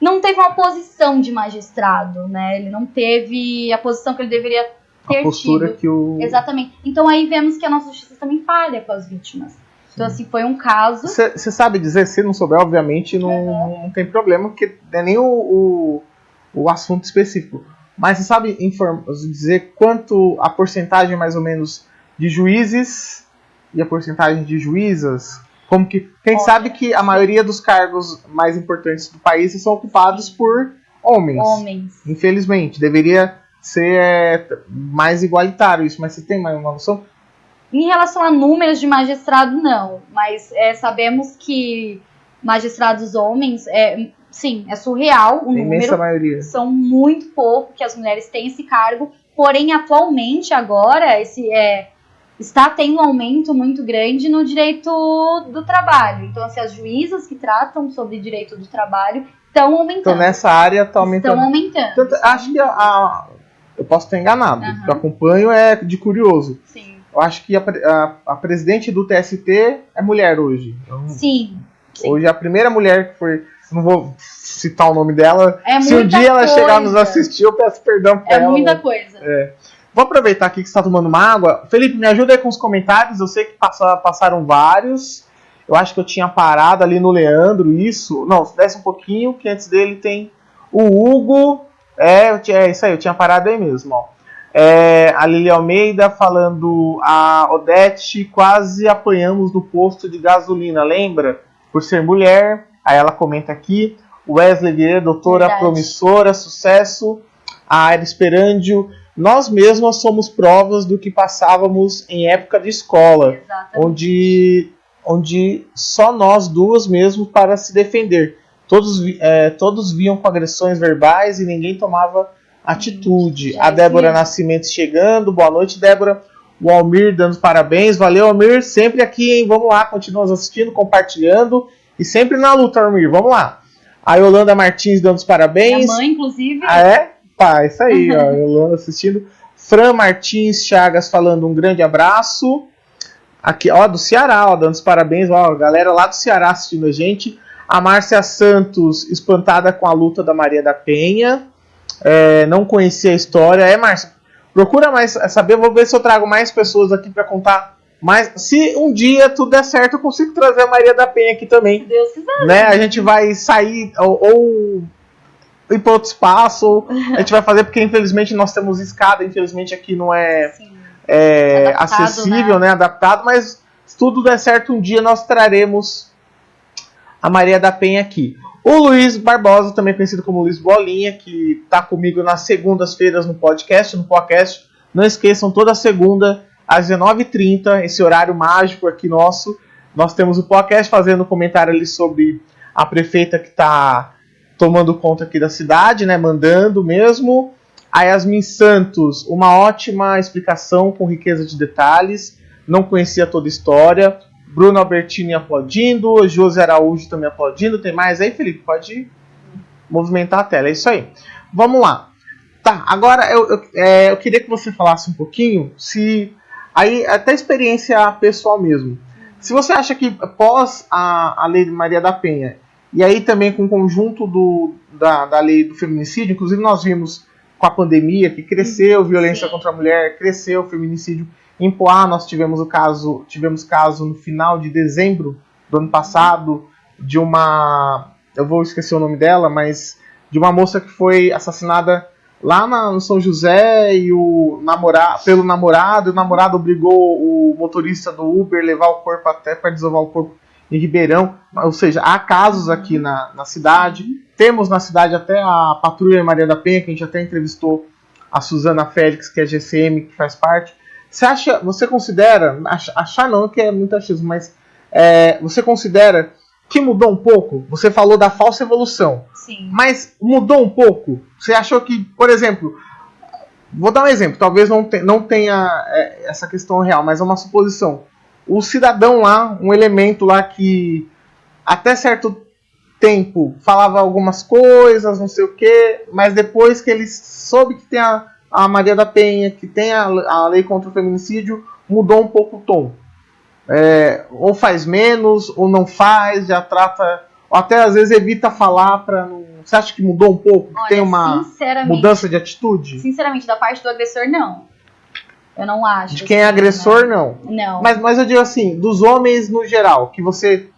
não teve uma posição de magistrado, né? Ele não teve a posição que ele deveria ter a postura tido. que o. Exatamente. Então aí vemos que a nossa justiça também falha com as vítimas. Então, assim, foi um caso. Você sabe dizer, se não souber, obviamente, não, uhum. não tem problema, porque não é nem o, o, o assunto específico. Mas você sabe dizer quanto a porcentagem, mais ou menos, de juízes e a porcentagem de juízas? Como que. Quem Olha, sabe que a maioria dos cargos mais importantes do país são ocupados por homens. Homens. Infelizmente. Deveria ser é, mais igualitário isso, mas você tem mais uma noção? Em relação a números de magistrado, não. Mas é, sabemos que magistrados homens, é, sim, é surreal o número. Imensa maioria. São muito pouco que as mulheres têm esse cargo. Porém, atualmente, agora, esse é, está tendo um aumento muito grande no direito do trabalho. Então, assim, as juízas que tratam sobre direito do trabalho estão aumentando. Então, nessa área está aumentando. Estão aumentando. Tanto, acho que a, a eu posso estar enganado. Uhum. O que eu acompanho é de curioso. Sim. Eu acho que a, a, a presidente do TST é mulher hoje. Então, sim, sim. Hoje é a primeira mulher que foi. Não vou citar o nome dela. É Se um dia ela chegar nos assistir, eu peço perdão pra é ela. É muita coisa. É. Vou aproveitar aqui que você está tomando uma água. Felipe, me ajuda aí com os comentários. Eu sei que passa, passaram vários. Eu acho que eu tinha parado ali no Leandro, isso. Não, desce um pouquinho, que antes dele tem o Hugo. É, é isso aí, eu tinha parado aí mesmo, ó. É, a Lili Almeida falando, a Odete quase apanhamos no posto de gasolina, lembra? Por ser mulher. Aí ela comenta aqui. Wesley Vieira, doutora Verdade. promissora, sucesso. A Aira Esperandio, nós mesmas somos provas do que passávamos em época de escola, onde, onde só nós duas mesmo para se defender. Todos, é, todos viam com agressões verbais e ninguém tomava atitude. a Débora Nascimento chegando. Boa noite, Débora. O Almir dando parabéns. Valeu, Almir. Sempre aqui, hein? Vamos lá, continuamos assistindo, compartilhando. e sempre na luta, Armir. Vamos lá. A Yolanda Martins dando os parabéns. Minha mãe, inclusive. Ah, é? Pá, isso aí, ó. Yolanda assistindo. Fran Martins Chagas falando um grande abraço. Aqui, ó, do Ceará, ó, dando os parabéns, ó, galera lá do Ceará assistindo a gente. A Márcia Santos, espantada com a luta da Maria da Penha. É, não conhecia a história. É, Márcia, procura mais saber. Vou ver se eu trago mais pessoas aqui para contar. Mas se um dia tudo der certo, eu consigo trazer a Maria da Penha aqui também. Se Deus quiser. Né? A gente vai sair ou, ou ir para outro espaço, ou a gente vai fazer porque infelizmente nós temos escada, infelizmente aqui não é, é Adaptado, acessível, né? né? Adaptado, mas se tudo der certo, um dia nós traremos a Maria da Penha aqui. O Luiz Barbosa, também conhecido como Luiz Bolinha, que está comigo nas segundas-feiras no podcast, no podcast. Não esqueçam, toda segunda, às 19h30, esse horário mágico aqui nosso. Nós temos o podcast fazendo comentário ali sobre a prefeita que está tomando conta aqui da cidade, né? Mandando mesmo. A Yasmin Santos, uma ótima explicação com riqueza de detalhes. Não conhecia toda a história. Bruno Albertini aplaudindo. José Araújo também aplaudindo. Tem mais aí, Felipe? Pode movimentar a tela. É isso aí. Vamos lá. Tá, agora eu, eu, é, eu queria que você falasse um pouquinho se. Aí, até experiência pessoal mesmo. Se você acha que após a, a lei de Maria da Penha, e aí também com o conjunto do, da, da lei do feminicídio, inclusive nós vimos com a pandemia que cresceu violência Sim. contra a mulher, cresceu o feminicídio. Em Poá nós tivemos o caso, tivemos caso no final de dezembro do ano passado de uma, eu vou esquecer o nome dela, mas de uma moça que foi assassinada lá na- no São José e o namora, pelo namorado, o namorado obrigou o motorista do Uber levar o corpo até para desovar o corpo em Ribeirão. Ou seja, há casos aqui na, na cidade. Temos na cidade até a Patrulha Maria da Penha, que a gente até entrevistou a Suzana Félix, que é GCM, que faz parte. Você acha, você considera, ach- achar não que é muito achismo, mas é, você considera que mudou um pouco? Você falou da falsa evolução. Sim. Mas mudou um pouco? Você achou que, por exemplo, vou dar um exemplo, talvez não, te- não tenha é, essa questão real, mas é uma suposição. O cidadão lá, um elemento lá que até certo tempo falava algumas coisas, não sei o que, mas depois que ele soube que tem a, a Maria da Penha, que tem a, a lei contra o feminicídio, mudou um pouco o tom. É, ou faz menos, ou não faz, já trata, ou até às vezes evita falar para não. Você acha que mudou um pouco? Olha, tem uma mudança de atitude? sinceramente, da parte do agressor, não. Eu não acho. De quem é assim, agressor, não. né? Não. Mas, mas eu digo assim, dos homens no geral, que você.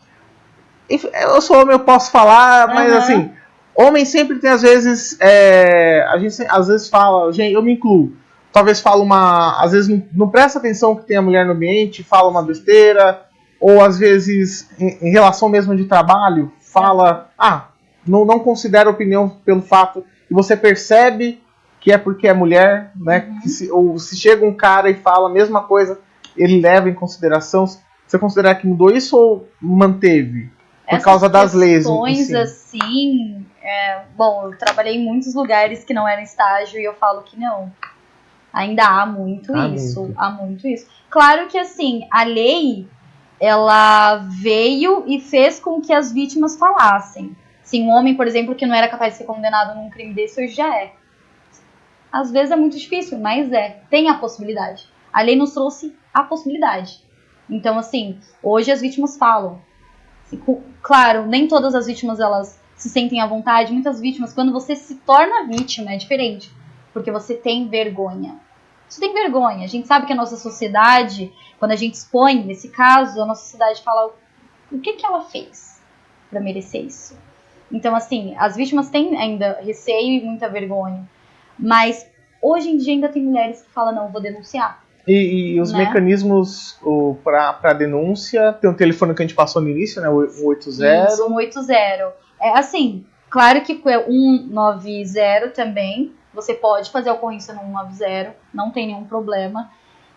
Eu sou homem, eu posso falar, mas Aham. assim, homem sempre tem às vezes. é, a gente às vezes fala, gente, eu me incluo. Talvez fala uma. Às vezes não, não presta atenção que tem a mulher no ambiente, fala uma besteira, ou às vezes, em, em relação mesmo de trabalho, fala. Ah, não, não considera opinião pelo fato. E você percebe que é porque é mulher, né? Uhum. Se, ou se chega um cara e fala a mesma coisa, ele leva em consideração. Você considera que mudou isso ou manteve? Por Essas causa das leis. questões si? assim. É, bom, eu trabalhei em muitos lugares que não eram estágio e eu falo que não. Ainda há muito Há isso. muito. Há muito isso. Claro que assim, a lei ela veio e fez com que as vítimas falassem. Se um homem, por exemplo, que não era capaz de ser condenado num crime desse, hoje já é. Às vezes é muito difícil, mas é. Tem a possibilidade. A lei nos trouxe a possibilidade. Então, assim, hoje as vítimas falam. Claro, nem todas as vítimas elas se sentem à vontade. Muitas vítimas, quando você se torna vítima, é diferente. Porque você tem vergonha. Você tem vergonha. A gente sabe que a nossa sociedade, quando a gente expõe esse caso, a nossa sociedade fala o que, que ela fez para merecer isso. Então, assim, as vítimas têm ainda receio e muita vergonha. Mas hoje em dia ainda tem mulheres que falam, não, vou denunciar. E, e os Né? mecanismos para denúncia, tem um telefone que a gente passou no início, né? O 180. Isso, 180. É assim, claro que é 190 também. Você pode fazer a ocorrência no 190, não tem nenhum problema.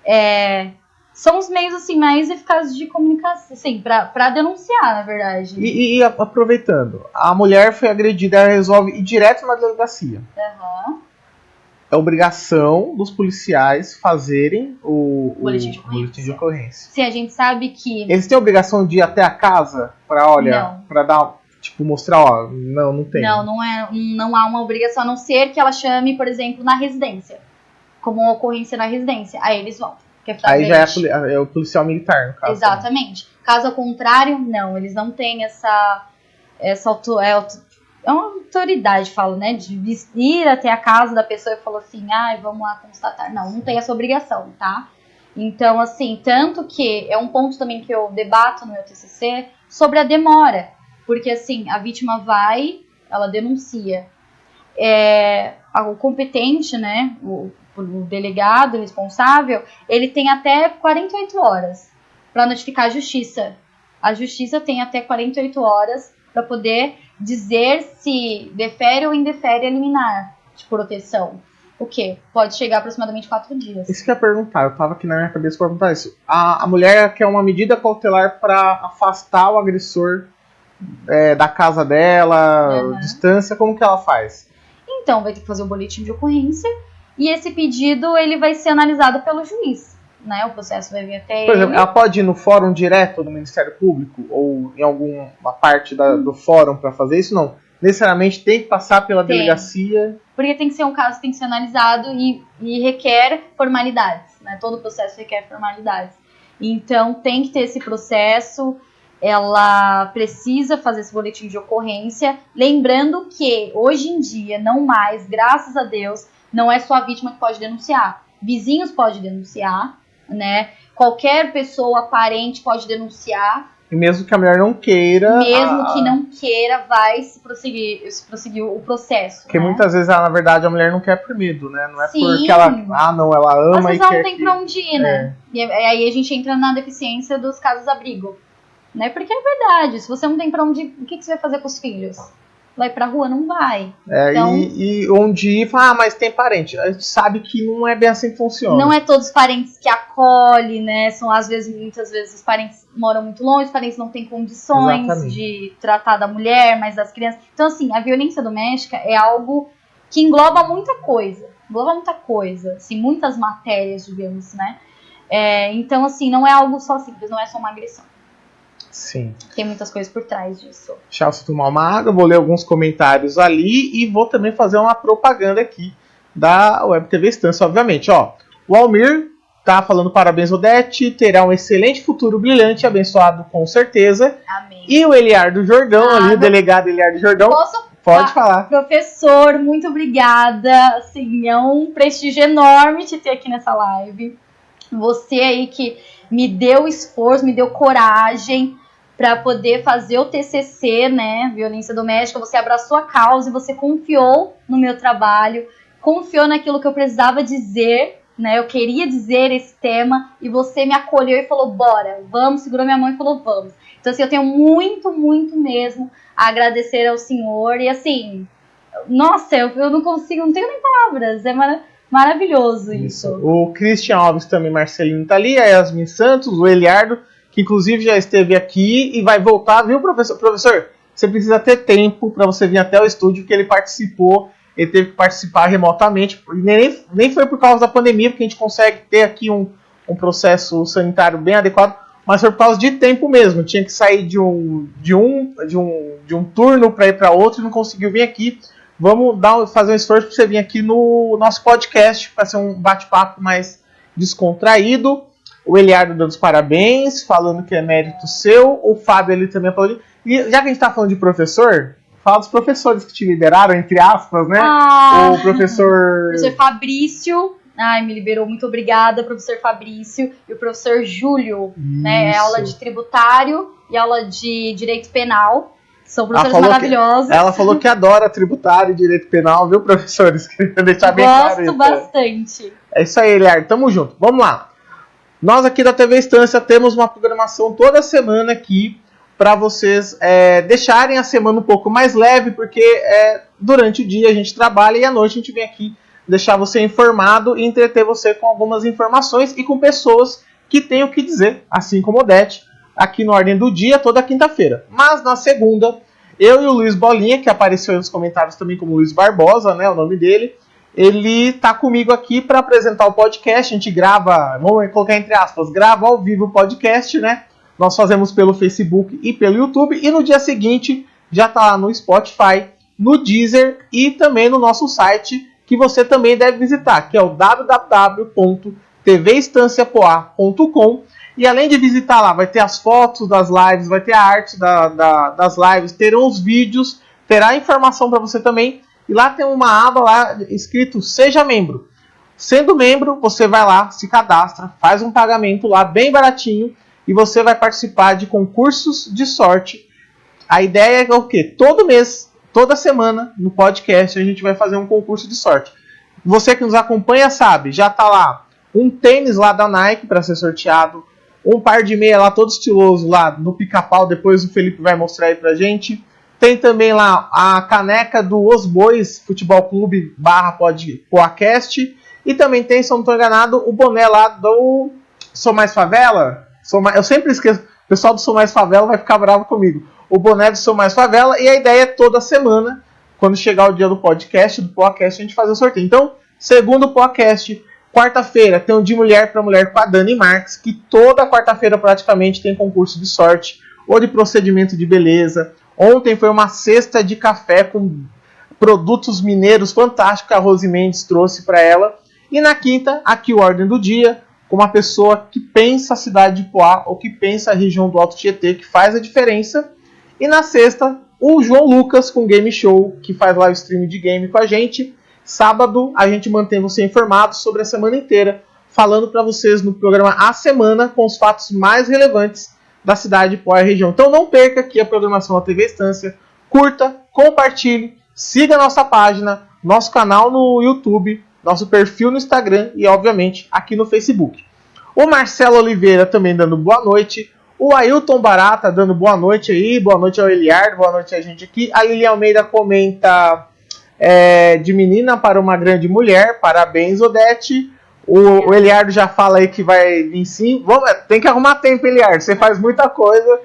É, são os meios assim mais eficazes de comunicação, assim, pra, pra denunciar, na verdade. E, e aproveitando, a mulher foi agredida, ela resolve ir direto na delegacia. Aham. é obrigação dos policiais fazerem o, o Boletim de boletim de ocorrência. Se a gente sabe que. Eles têm a obrigação de ir até a casa pra, olha, pra dar, tipo, mostrar, ó, não, não tem. Não, não, é, não há uma obrigação, a não ser que ela chame, por exemplo, na residência. Como uma ocorrência na residência. Aí eles vão. É Aí já é, é o policial militar, no caso. né? Exatamente. Caso contrário, não, eles não têm essa essa auto, é, é uma autoridade, falo, né, de ir até a casa da pessoa e falar assim, ai, vamos lá constatar. Não, não tem essa obrigação, tá? Então, assim, tanto que é um ponto também que eu debato no meu TCC sobre a demora, porque assim, a vítima vai, ela denuncia. É, o competente, né, o, o delegado responsável, ele tem até 48 horas para notificar a justiça. A justiça tem até 48 horas para poder dizer se defere ou indefere a liminar de proteção. O que? Pode chegar aproximadamente quatro dias. Isso que eu ia perguntar, eu tava aqui na minha cabeça pra perguntar isso. A, a mulher quer uma medida cautelar pra afastar o agressor é, da casa dela, Uhum. distância, como que ela faz? Então, vai ter que fazer o boletim de ocorrência e esse pedido ele vai ser analisado pelo juiz. Né? O processo vai vir até Por ele. exemplo, ela pode ir no fórum direto do Ministério Público ou em alguma parte da- do fórum pra fazer isso? Não. Necessariamente tem que passar pela Tem. delegacia. Porque tem que ser um caso que tem que ser analisado e, e requer formalidades, né? Todo processo requer formalidades. Então tem que ter esse processo, ela precisa fazer esse boletim de ocorrência, lembrando que hoje em dia, não mais, graças a Deus, não é só a vítima que pode denunciar. Vizinhos podem denunciar, né? Qualquer pessoa parente pode denunciar, E mesmo que a mulher não queira. mesmo a- que não queira, vai se prosseguir, se prosseguir o processo. Porque né? muitas vezes, ela, na verdade, a mulher não quer por medo, né? Não é Sim. porque ela. Ah, não, ela Às ama e vezes ela quer. não tem que- pra onde ir, né? E aí a gente entra na deficiência dos casos-abrigo. Né? Porque é verdade, se você não tem pra onde ir, o que, que você vai fazer com os filhos? Vai pra rua? Não vai. É, Então- e, e onde ir, fala, ah, mas tem parente. A gente sabe que não é bem assim que funciona. Não é todos os parentes que acolhem, né? São às vezes, muitas vezes, os parentes moram muito longe, os parentes não têm condições Exatamente. de tratar da mulher, mas das crianças. Então, assim, a violência doméstica é algo que engloba muita coisa. Engloba muita coisa, assim, muitas matérias, digamos, né? É, então, assim, não é algo só simples, não é só uma agressão. Sim. Tem muitas coisas por trás disso. Deixa eu tomar uma água, vou ler alguns comentários ali e vou também fazer uma propaganda aqui da Web TV Estância, obviamente. Ó, o Almir tá falando parabéns, Odete, terá um excelente futuro brilhante, abençoado com certeza. Amém. E o Eliardo Jordão, Ah, ali, o delegado Eliardo Jordão, Posso pode ah, falar. Professor, muito obrigada. Assim, é um prestígio enorme te ter aqui nessa live. Você aí que me deu esforço, me deu coragem para poder fazer o TCC, né, violência doméstica. Você abraçou a causa e você confiou no meu trabalho, confiou naquilo que eu precisava dizer, né? Eu queria dizer esse tema e você me acolheu e falou: "Bora, vamos", segurou minha mão e falou: "Vamos". Então assim, eu tenho muito, muito mesmo a agradecer ao senhor e assim, nossa, eu, eu não consigo, não tenho nem palavras, é mara- maravilhoso isso. O Christian Alves também, Marcelinho tá ali, a Yasmin Santos, o Eliardo, que inclusive já esteve aqui e vai voltar, viu, professor? Professor, você precisa ter tempo para você vir até o estúdio, porque ele participou, ele teve que participar remotamente, nem, nem foi por causa da pandemia, porque a gente consegue ter aqui um, um processo sanitário bem adequado, mas foi por causa de tempo mesmo. Tinha que sair de um, de um, de um, de um turno para ir para outro e não conseguiu vir aqui. Vamos dar, fazer um esforço para você vir aqui no nosso podcast para ser um bate-papo mais descontraído. O Eliardo dando os parabéns, falando que é mérito seu. O Fábio ali também falou. E já que a gente está falando de professor, fala dos professores que te liberaram, entre aspas, né? Ah, O professor. professor Fabrício, ai, me liberou, muito obrigada, professor Fabrício, e o professor Júlio, né, é aula de tributário e aula de direito penal, são professores falou que- maravilhosos, Ela falou que adora tributário e direito penal, viu, professores? Queria deixar bem claro gosto bastante. É isso aí, Eliar. Tamo junto. Vamos lá. Nós aqui da TV Estância temos uma programação toda semana aqui para vocês é, deixarem a semana um pouco mais leve, porque é, durante o dia a gente trabalha e à noite a gente vem aqui deixar você informado e entreter você com algumas informações e com pessoas que têm o que dizer, assim como o Odete, aqui no Ordem do Dia, toda quinta-feira. Mas na segunda, eu e o Luiz Bolinha, que apareceu nos comentários também como Luiz Barbosa, né, o nome dele, ele tá comigo aqui para apresentar o podcast. A gente grava, vamos colocar entre aspas, grava ao vivo o podcast, né? Nós fazemos pelo Facebook e pelo YouTube. E no dia seguinte já tá lá no Spotify, no Deezer e também no nosso site, que você também deve visitar, que é o www.tvestanciapoa.com. E além de visitar lá, vai ter as fotos das lives, vai ter a arte da, da, das lives, terão os vídeos, terá informação para você também e lá tem uma aba lá escrito Seja Membro. Sendo membro, você vai lá, se cadastra, faz um pagamento lá bem baratinho e você vai participar de concursos de sorte. A ideia é o quê? Todo mês, toda semana, no podcast, a gente vai fazer um concurso de sorte. Você que nos acompanha sabe, já tá lá um tênis lá da Nike para ser sorteado, um par de meia lá todo estiloso lá no pica-pau, depois o Felipe vai mostrar aí pra gente. Tem também lá a caneca do Os Bois Futebol Clube barra podcast. E também tem, se eu não estou enganado, o boné lá do Sou Mais Favela. Sou mais, eu sempre esqueço. O pessoal do Sou Mais Favela vai ficar bravo comigo. O boné do Sou Mais Favela. E a ideia é toda semana, quando chegar o dia do podcast, do podcast, a gente fazer o sorteio. Então, segundo podcast, quarta-feira tem um de mulher para mulher com a Dani Marques, que toda quarta-feira praticamente tem concurso de sorte ou de procedimento de beleza Ontem foi uma cesta de café com produtos mineiros fantásticos que a Rose Mendes trouxe para ela. E na quinta, aqui o Ordem do Dia, com uma pessoa que pensa a cidade de Poá ou que pensa a região do Alto Tietê, que faz a diferença. E na sexta, o João Lucas com Game Show, que faz live stream de game com a gente. Sábado, a gente mantém você informado sobre a semana inteira, falando para vocês no programa A Semana com os fatos mais relevantes da cidade de Poá e região. Então não perca aqui a programação da TV Estância. Curta, compartilhe, siga nossa página, nosso canal no YouTube, nosso perfil no Instagram e, obviamente, aqui no Facebook. O Marcelo Oliveira também dando boa noite. O Ailton Barata dando boa noite aí. Boa noite ao Eliardo, boa noite a gente aqui. A Lilian Almeida comenta é, de menina para uma grande mulher. Parabéns, Odete. O, o, Eliardo já fala aí que vai vir sim. Vamos, tem que arrumar tempo, Eliardo. Você faz muita coisa.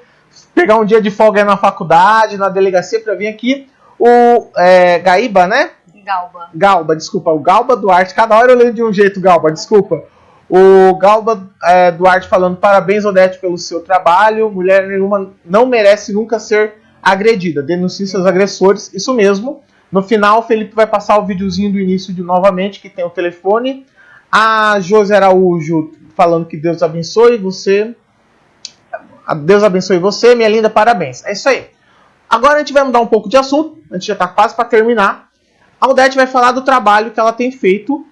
Pegar um dia de folga aí na faculdade, na delegacia para vir aqui. O é, Gaíba, né? Galba. Galba, desculpa. O Galba Duarte. Cada hora eu leio de um jeito, Galba, desculpa. O Galba é, Duarte falando parabéns, Odete, pelo seu trabalho. Mulher nenhuma não merece nunca ser agredida. Denuncie seus agressores. Isso mesmo. No final, o Felipe vai passar o videozinho do início de novamente, que tem o telefone a José Araújo falando que Deus abençoe você. Deus abençoe você, minha linda, parabéns. É isso aí. Agora a gente vai mudar um pouco de assunto. A gente já está quase para terminar. A Odete vai falar do trabalho que ela tem feito.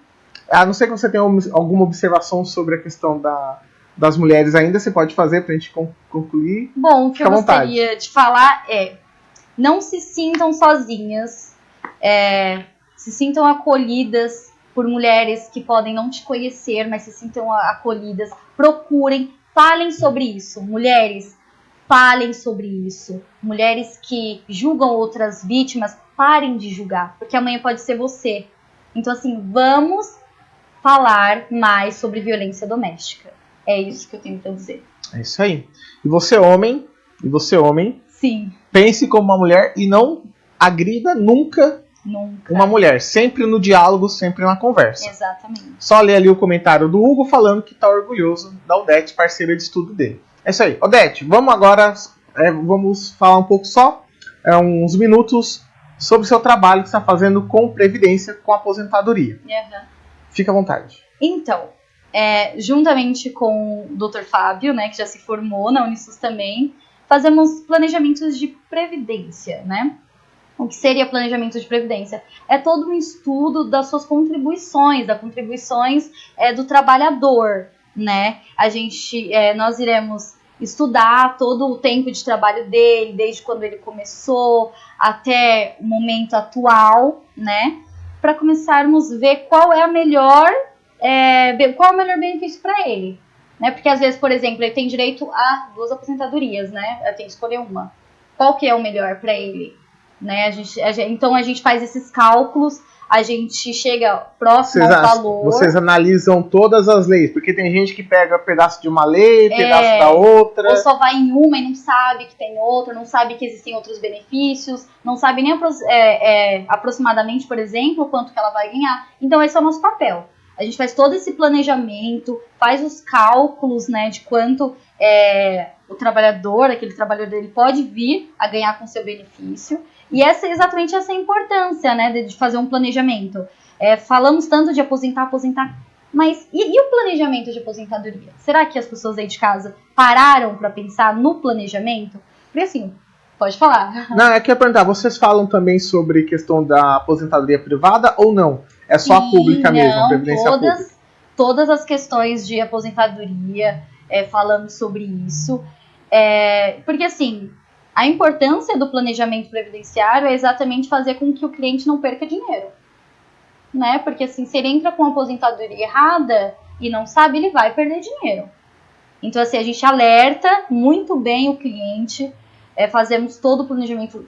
A não ser que você tenha alguma observação sobre a questão da, das mulheres ainda, você pode fazer para a gente concluir. Bom, o que eu gostaria de falar é: não se sintam sozinhas, é, se sintam acolhidas por mulheres que podem não te conhecer, mas se sintam acolhidas. Procurem, falem sobre isso. Mulheres, falem sobre isso. Mulheres que julgam outras vítimas, parem de julgar, porque amanhã pode ser você. Então, assim, vamos falar mais sobre violência doméstica. É isso que eu tenho para dizer. É isso aí. E você, homem, e você, homem, Sim. pense como uma mulher e não agrida nunca Nunca. Uma mulher, sempre no diálogo, sempre na conversa. Exatamente. Só ler ali o comentário do Hugo falando que está orgulhoso da Odete, parceira de estudo dele. É isso aí. Odete, vamos agora, é, vamos falar um pouco só, é, uns minutos, sobre o seu trabalho que está fazendo com Previdência, com aposentadoria. Uhum. Fica à vontade. Então, é, juntamente com o Dr. Fábio, né, que já se formou na Unisus também, fazemos planejamentos de previdência, né? O que seria planejamento de previdência? É todo um estudo das suas contribuições, das contribuições é, do trabalhador, né? A gente, é, nós iremos estudar todo o tempo de trabalho dele, desde quando ele começou até o momento atual, né? Para começarmos a ver qual é a melhor, é, qual é o melhor benefício para ele, né? Porque às vezes, por exemplo, ele tem direito a duas aposentadorias, né? Ele tem que escolher uma. Qual que é o melhor para ele? Né? A gente, a gente, então a gente faz esses cálculos, a gente chega próximo Vocês, ao valor. vocês analisam todas as leis, porque tem gente que pega pedaço de uma lei, É, pedaço da outra. Ou só vai em uma e não sabe que tem outra, não sabe que existem outros benefícios, não sabe nem é, é, aproximadamente, por exemplo, quanto que ela vai ganhar. Então esse é o nosso papel. A gente faz todo esse planejamento, faz os cálculos né, de quanto é, o trabalhador, aquele trabalhador, ele pode vir a ganhar com seu benefício. E essa é exatamente essa a importância né, de de fazer um planejamento. É, falamos tanto de aposentar, aposentar, mas e, e o planejamento de aposentadoria? Será que as pessoas aí de casa pararam para pensar no planejamento? Porque assim, pode falar. Não, é que eu ia perguntar, vocês falam também sobre questão da aposentadoria privada ou não? É só a Sim, pública mesmo, a não, previdência pública? todas, todas as questões de aposentadoria, é, falamos sobre isso. É, porque assim, a importância do planejamento previdenciário é exatamente fazer com que o cliente não perca dinheiro. Né? Porque assim, se ele entra com a aposentadoria errada e não sabe, ele vai perder dinheiro. Então, assim, a gente alerta muito bem o cliente, é, fazemos todo o planejamento,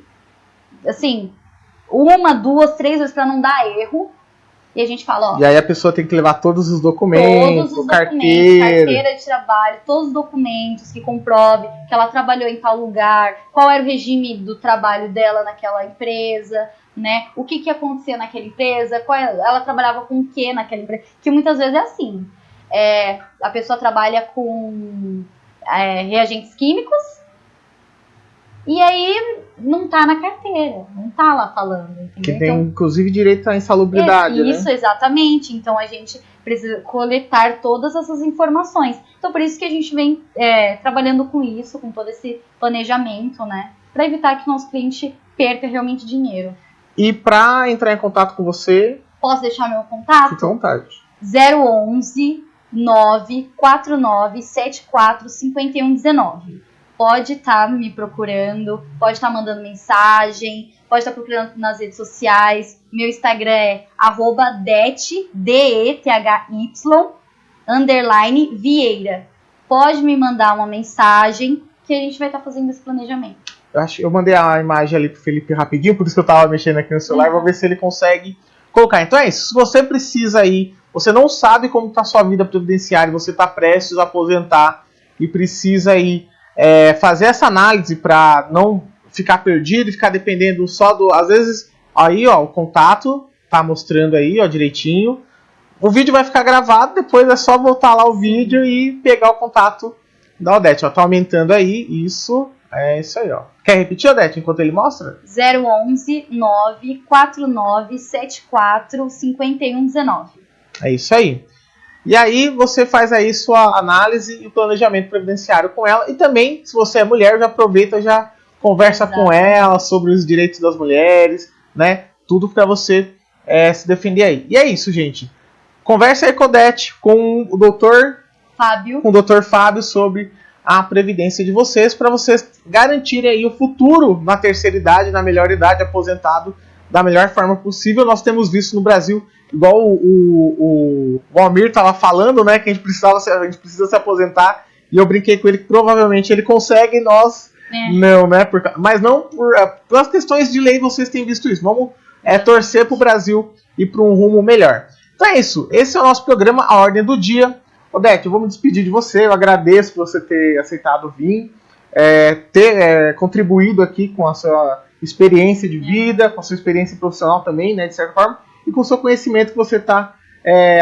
assim, uma, duas, três vezes para não dar erro. E a gente fala, ó, E aí a pessoa tem que levar todos os documentos, todos os carteira. documentos, carteira de trabalho, todos os documentos que comprove que ela trabalhou em tal lugar, qual era o regime do trabalho dela naquela empresa, né? O que que acontecia naquela empresa, qual é- ela trabalhava com o que naquela empresa, que muitas vezes é assim. É, a pessoa trabalha com é, reagentes químicos e aí não tá na carteira, não tá lá falando, entendeu? Que tem, Então, inclusive, direito à insalubridade, é, né? Isso, exatamente. Então a gente precisa coletar todas essas informações. Então por isso que a gente vem é, trabalhando com isso, com todo esse planejamento, né? Para evitar que o nosso cliente perca realmente dinheiro. E pra entrar em contato com você, Posso deixar meu contato? à vontade. 011 949 74 5119. Pode estar me procurando, pode estar mandando mensagem, pode estar procurando nas redes sociais. Meu Instagram é arroba det, D-E-T-H-Y, underline Vieira. Pode me mandar uma mensagem que a gente vai estar fazendo esse planejamento. Eu, acho, eu mandei a imagem ali pro Felipe rapidinho, por isso que eu tava mexendo aqui no celular, vou ver se ele consegue colocar. Então é isso, se você precisa aí, você não sabe como tá a sua vida previdenciária, você tá prestes a aposentar e precisa aí é, fazer essa análise para não ficar perdido e ficar dependendo só do. Às vezes, aí ó, o contato tá mostrando aí, ó, direitinho. O vídeo vai ficar gravado, depois é só voltar lá o vídeo e pegar o contato da Odete. Ó, tá aumentando aí, isso. É isso aí, ó. Quer repetir, Odete, enquanto ele mostra? 011 949 74 5119. É isso aí. E aí você faz aí sua análise e planejamento previdenciário com ela. E também, se você é mulher, já aproveita, já conversa Exato. com ela sobre os direitos das mulheres, né? Tudo para você é, se defender aí. E é isso, gente. Conversa aí com a Odete, com o doutor, Fábio, com o doutor Fábio sobre a previdência de vocês, para vocês garantirem aí o futuro na terceira idade, na melhor idade, aposentado da melhor forma possível. Nós temos visto no Brasil, igual o, o, o Almir estava falando, né, que a gente, precisava, se- a gente precisa se aposentar, e eu brinquei com ele que provavelmente ele consegue e nós né? não, né? Por, mas não por, é, pelas questões de lei vocês têm visto isso. Vamos é, torcer para o Brasil ir para um rumo melhor. Então é isso. Esse é o nosso programa, a ordem do dia. Odete, eu vou me despedir de você. Eu agradeço por você ter aceitado vir, é, ter é, contribuído aqui com a sua experiência de vida, com a sua experiência profissional também, né, de certa forma, e com o seu conhecimento que você está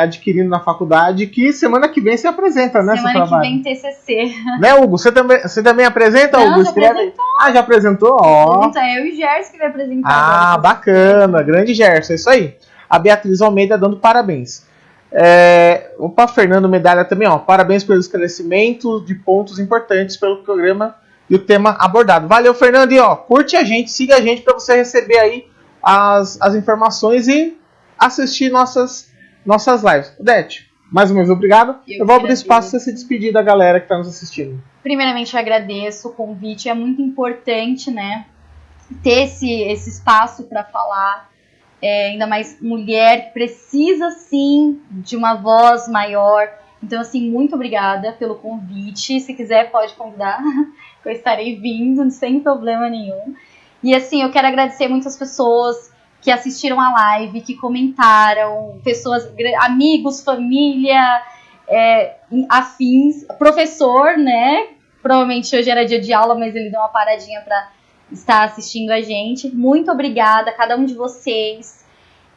adquirindo na faculdade, que semana que vem você apresenta, né, seu Semana que vem TCC. Né, Hugo? Você também, você também apresenta, Não, Hugo? já Escreve aí. Ah, já apresentou? Ó. É eu e o Gerson que vai apresentar. Ah, bacana. Grande Gerson, é isso aí. A Beatriz Almeida dando parabéns. É, opa, Fernando Medalha também, ó. Parabéns pelo esclarecimento de pontos importantes pelo programa e o tema abordado. Valeu, Fernando. E ó, curte a gente, siga a gente para você receber aí as, as informações e assistir nossas, nossas lives. Odete, mais uma vez, obrigado. Eu Eu, vou abrir espaço para se despedir da galera que está nos assistindo. Primeiramente, eu agradeço o convite. É muito importante, né? Ter esse, esse espaço para falar. É, ainda mais mulher que precisa, sim, de uma voz maior. Então, assim, muito obrigada pelo convite. Se quiser, pode convidar, eu estarei vindo sem problema nenhum. E, assim, eu quero agradecer muitas pessoas que assistiram a live, que comentaram, pessoas, amigos, família, é, afins, professor, né? Provavelmente hoje era dia de aula, mas ele deu uma paradinha para estar assistindo a gente. Muito obrigada a cada um de vocês.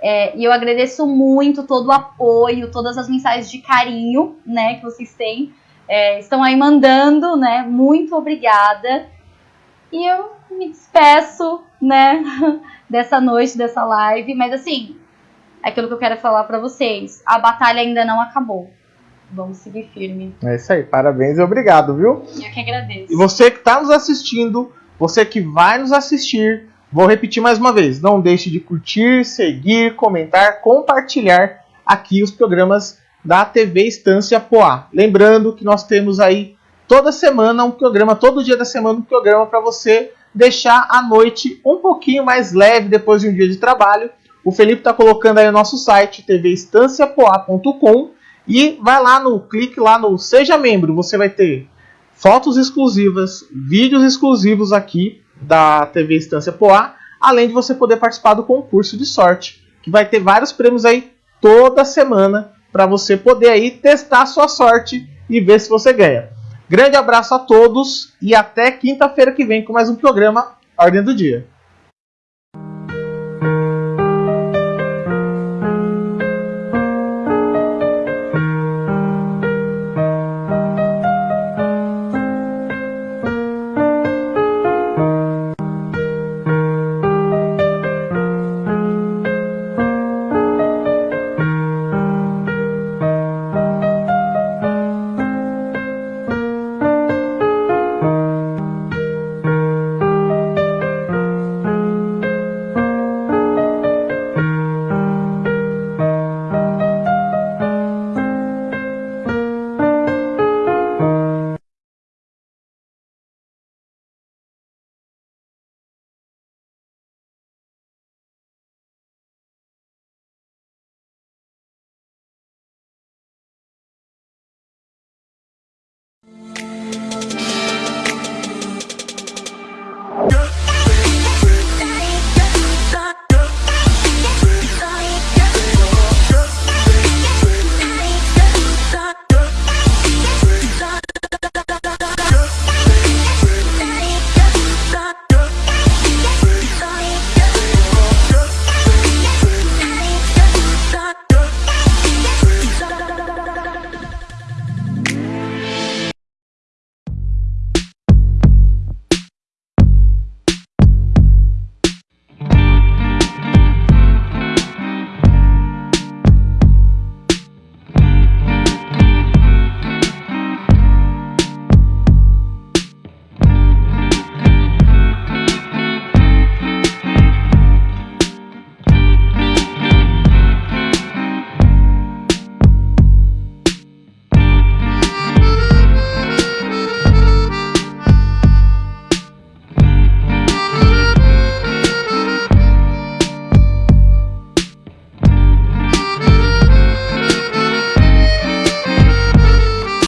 É, e eu agradeço muito todo o apoio, todas as mensagens de carinho, né, que vocês têm. É, estão aí mandando, né? Muito obrigada. E eu me despeço, né, dessa noite, dessa live. Mas assim, é aquilo que eu quero falar para vocês. A batalha ainda não acabou. Vamos seguir firme. É isso aí, parabéns e obrigado, viu? Eu que agradeço. E você que está nos assistindo, você que vai nos assistir, vou repetir mais uma vez: não deixe de curtir, seguir, comentar, compartilhar aqui os programas da TV Estância Poá. Lembrando que nós temos aí toda semana um programa, todo dia da semana um programa para você deixar a noite um pouquinho mais leve depois de um dia de trabalho. O Felipe está colocando aí o nosso site tvestanciapoa.com e vai lá no clique lá no seja membro, você vai ter fotos exclusivas, vídeos exclusivos aqui da TV Estância Poá, além de você poder participar do concurso de sorte, que vai ter vários prêmios aí toda semana para você poder aí testar a sua sorte e ver se você ganha. Grande abraço a todos e até quinta-feira que vem com mais um programa Ordem do Dia.